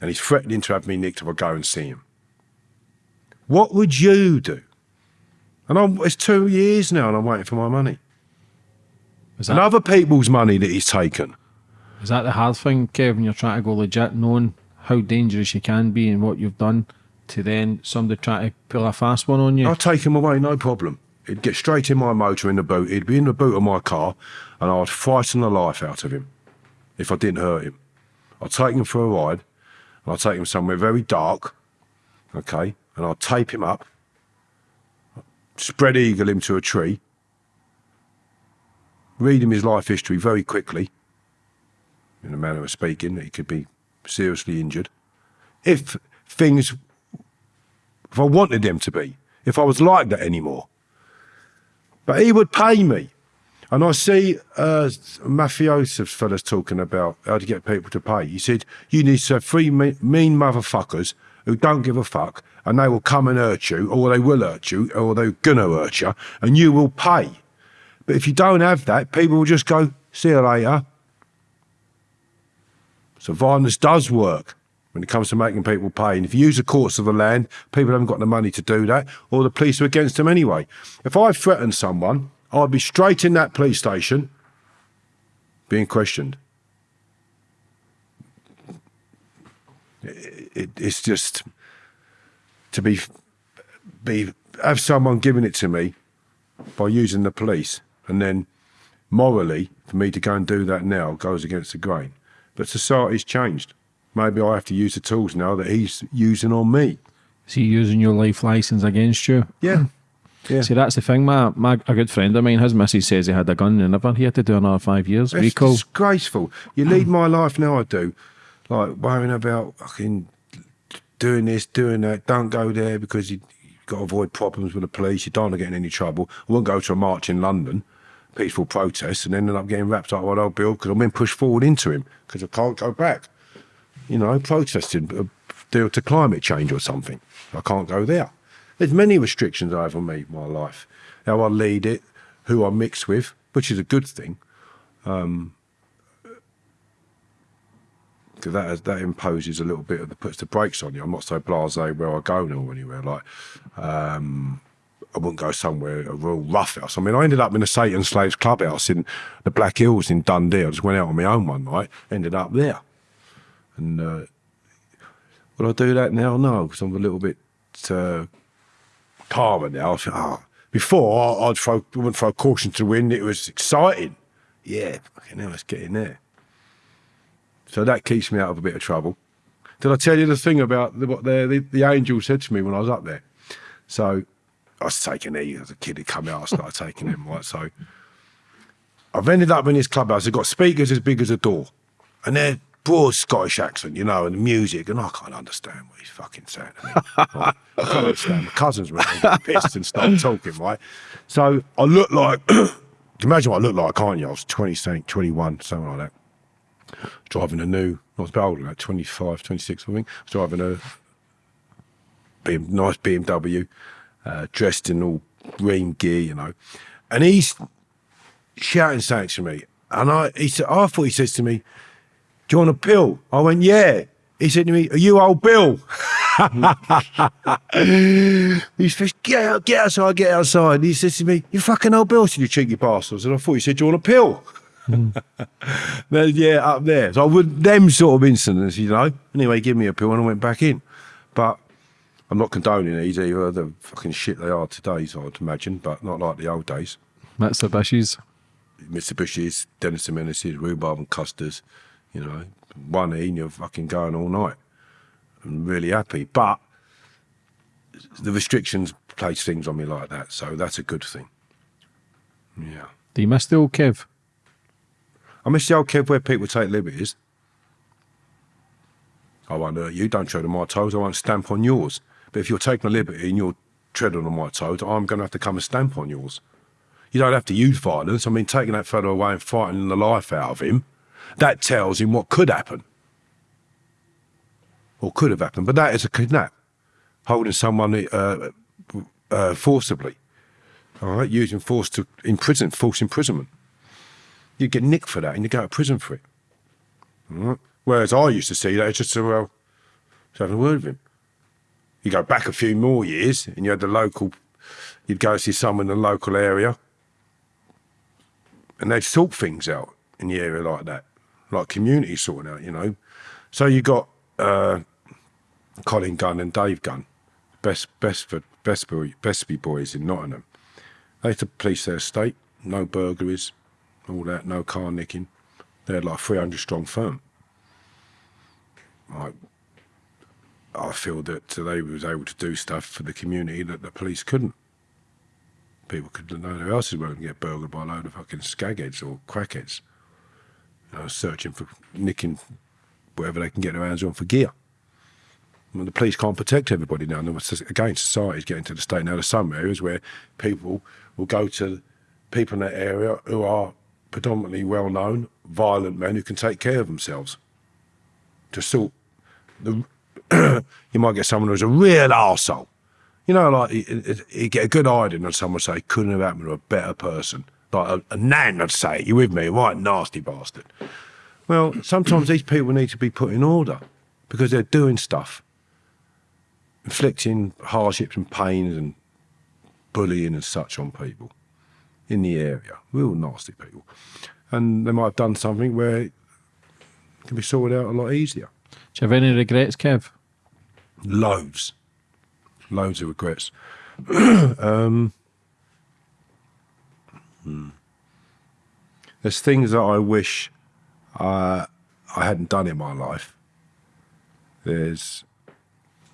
And he's threatening to have me nicked if I go and see him. What would you do? And I'm, it's two years now and I'm waiting for my money. Is that, and other people's money that he's taken. Is that the hard thing, Kevin? You're trying to go legit, knowing how dangerous you can be and what you've done, to then somebody try to pull a fast one on you? I'll take him away, no problem. He'd get straight in my motor in the boot. He'd be in the boot of my car, and I'd frighten the life out of him if I didn't hurt him. I'd take him for a ride, and I'd take him somewhere very dark, okay, and I'd tape him up, spread eagle him to a tree, read him his life history very quickly, in a manner of speaking, he could be seriously injured. If things, if I wanted them to be, if I was like that anymore. But he would pay me. And I see uh, mafioso fellas talking about how to get people to pay. He said, you need to have three mean motherfuckers who don't give a fuck and they will come and hurt you, or they will hurt you, or they're going to hurt you, and you will pay. But if you don't have that, people will just go, see you later. So violence does work when it comes to making people pay. And if you use the courts of the land, people haven't got the money to do that, or the police are against them anyway. If I threatened someone, I'd be straight in that police station being questioned. It, it, it's just to be be have someone giving it to me by using the police, and then morally for me to go and do that now goes against the grain. But society's changed. Maybe I have to use the tools now that he's using on me. Is he using your life license against you? Yeah. Hmm. Yeah. See, that's the thing. My, my a good friend of mine, his missus says he had a gun and never he had to do another five years It's recall. disgraceful. You hmm. lead my life now, I do. Like worrying about fucking doing this, doing that. Don't go there because you, you've got to avoid problems with the police. You don't want to get in any trouble. I won't go to a march in London, peaceful protest, and ended up getting wrapped up with old Bill because I'm being pushed forward into him because I can't go back. You know, protesting a deal to climate change or something. I can't go there. There's many restrictions over me, my life, how I lead it, who I mix with, which is a good thing. because that that imposes a little bit of the puts the brakes on you. I'm not so blasé where I go now or anywhere. Like, um, I wouldn't go somewhere a real rough house. I mean, I ended up in a Satan Slaves clubhouse in the Black Hills in Dundee. I just went out on my own one night, ended up there. And uh, would I do that now? No, because I'm a little bit uh, calmer now. I think, oh. Before, I'd throw, wouldn't throw caution to wind. It was exciting. Yeah, fucking hell, let's get in there. So that keeps me out of a bit of trouble. Did I tell you the thing about the, what the, the, the angel said to me when I was up there? So I was taking E as a kid. It come out, I started taking them, right? So I've ended up in this clubhouse. They've got speakers as big as a door. And they're broad Scottish accent, you know, and the music, and I can't understand what he's fucking saying. to me, right? I can't understand. My cousins were pissed and started talking, right? So I look like, imagine what I look like, can't you? I was 20, something, 21, something like that driving a new, I was about older, like 25, 26, I think. I was driving a BM, nice BMW, uh, dressed in all green gear, you know. And he's shouting something to me. And I, he said, I thought he says to me, Do you want a pill? I went, Yeah. He said to me, Are you old Bill? he says, get out, get outside, get outside. And he says to me, You fucking old Bill, said, You cheeky bastards. And I thought he said, Do you want a pill? Hmm. Then, yeah, up there. So I would them sort of incidents, you know. Anyway, give me a pill and I went back in. But I'm not condoning these either. The fucking shit they are today, so I'd imagine, but not like the old days. Mitsubishi's. Mitsubishi's, Dennis and Menaces, rhubarb and custards, you know, one E and you're fucking going all night. I'm really happy. But the restrictions place things on me like that, so that's a good thing. Yeah. Do you miss the old Kev? I miss the old kid where people take liberties. I won't hurt you, don't tread on my toes, I won't stamp on yours. But if you're taking a liberty and you're treading on my toes, I'm going to have to come and stamp on yours. You don't have to use violence. I mean, taking that fellow away and fighting the life out of him, that tells him what could happen. Or could have happened. But that is a kidnap. Holding someone uh, uh, forcibly. All right, using force to imprison, false imprisonment you get nicked for that and you go to prison for it. Whereas I used to see that as just, uh, well, just having a word with him. You go back a few more years and you had the local, you'd go see someone in the local area and they'd sort things out in the area like that, like community sorting out, you know. So you got uh, Colin Gunn and Dave Gunn, best best for best boy, Bestwood boys in Nottingham. They had to police their estate, no burglaries, all that, no car nicking. They had like 300 strong firm. Like, I feel that they was able to do stuff for the community that the police couldn't. People could know is going to get burgled by a load of fucking skagheads or crackheads. You know, searching for nicking whatever they can get their hands on for gear. The police can't protect everybody now. And again, society's getting to the state now. There's some areas where people will go to people in that area who are predominantly well known, violent men who can take care of themselves. To sort the, you might get someone who's a real arsehole. You know, like you, you get a good idea and someone say, couldn't have happened to a better person. Like a, a nan would say, you with me? Right, nasty bastard. Well, sometimes these people need to be put in order because they're doing stuff, inflicting hardships and pains and bullying and such on people in the area, real nasty people. And they might have done something where it can be sorted out a lot easier. Do you have any regrets, Kev? Loads, loads of regrets. um, hmm. There's things that I wish uh, I hadn't done in my life. There's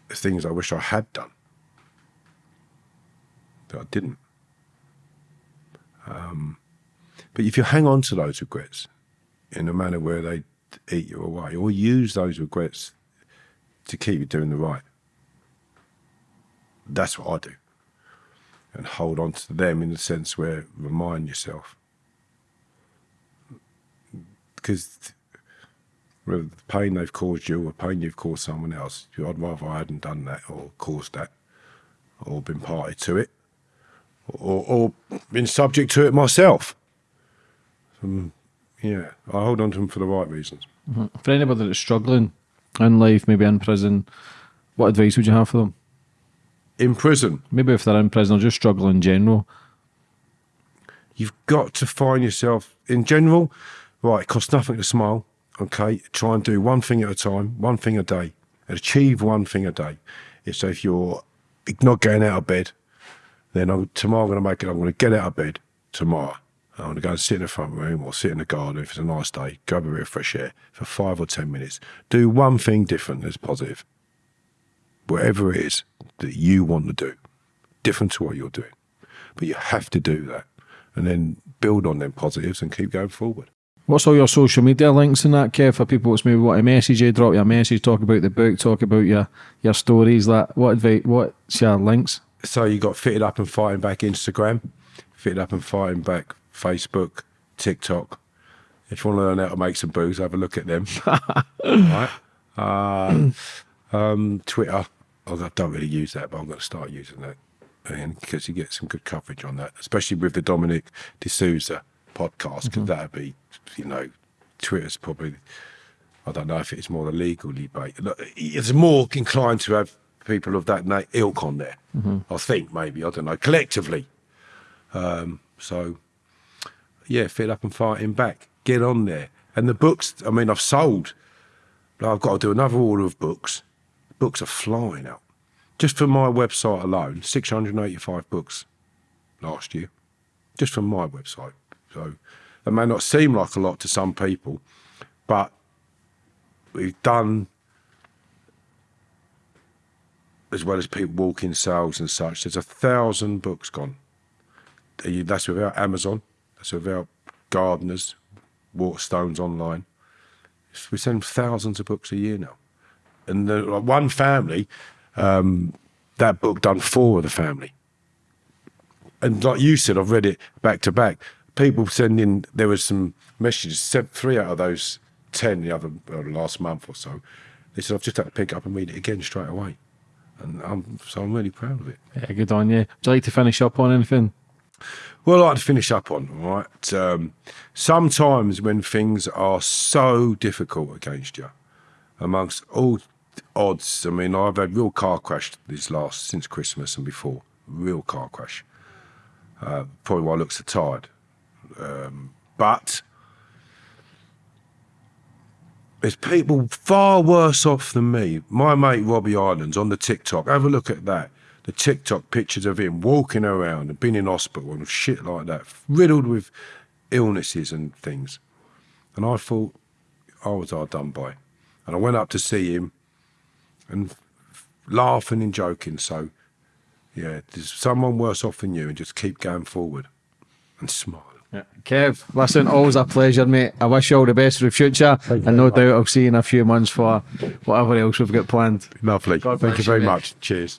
things I wish I had done that I didn't. Um, but if you hang on to those regrets in a manner where they eat you away, or use those regrets to keep you doing the right, that's what I do. And hold on to them in the sense where remind yourself. Because whether the pain they've caused you or pain you've caused someone else, I'd rather I hadn't done that or caused that or been party to it or, or been subject to it myself. Um, yeah, I hold on to them for the right reasons. Mm-hmm. For anybody that's struggling in life, maybe in prison, what advice would you have for them? In prison, Maybe if they're in prison or just struggle in general. you've got to find yourself in general. Right, it costs nothing to smile. Okay, try and do one thing at a time, one thing a day, and achieve one thing a day. If so, if you're not getting out of bed, then I'm, tomorrow I'm going to make it. I'm going to get out of bed tomorrow. I'm going to go and sit in the front room or sit in the garden if it's a nice day, grab a bit of fresh air for five or ten minutes. Do one thing different that's positive. Whatever it is that you want to do, different to what you're doing. But you have to do that and then build on them positives and keep going forward. What's all your social media links in that, Kev, for people that's maybe want to message you, drop you a message, talk about the book, talk about your your stories, that what advice what's your links? So you got fitted up and fighting back Instagram, fitted up and fighting back Facebook, TikTok. If you want to learn how to make some booze, have a look at them. right. Uh, um, Twitter. I don't really use that, but I'm going to start using that. Because you get some good coverage on that, especially with the Dominic D'Souza podcast, because that'd be, you know, Twitter's probably, I don't know if it's more the legal debate. It's more inclined to have people of that ilk on there. I think maybe I don't know collectively. Um, so yeah, fit up and fighting back. Get on there. And the books. I mean, I've sold. But I've got to do another order of books. Books are flying out. Just from my website alone, 685 books last year, just from my website. So that may not seem like a lot to some people, but we've done as well as people walking sales and such. There's a thousand books gone. That's without Amazon. That's without Gardners, Waterstones online. We send thousands of books a year now. And the, one family, um, that book done four of the family. And like you said, I've read it back to back. People sending, there was some messages, sent three out of those 10 the other uh, last month or so. They said, I've just had to pick it up and read it again straight away. And I'm, so I'm really proud of it. Yeah, good on you. Would you like to finish up on anything? Well, I'd like to finish up on, all right? Um, sometimes when things are so difficult against you, amongst all odds, I mean, I've had real car crash this last, since Christmas and before, real car crash. Uh, probably why I look so tired. Um, but there's people far worse off than me. My mate Robbie Islands on the TikTok, have a look at that. The TikTok pictures of him walking around and being in hospital and shit like that, riddled with illnesses and things. And I thought, I was hard done by. And I went up to see him and laughing and joking. So, yeah, there's someone worse off than you and just keep going forward and smile. Yeah. Kev, listen, always a pleasure, mate. I wish you all the best for the future. And no doubt I'll see you in a few months for whatever else we've got planned. Lovely. God Thank you you, very mate. much. Cheers.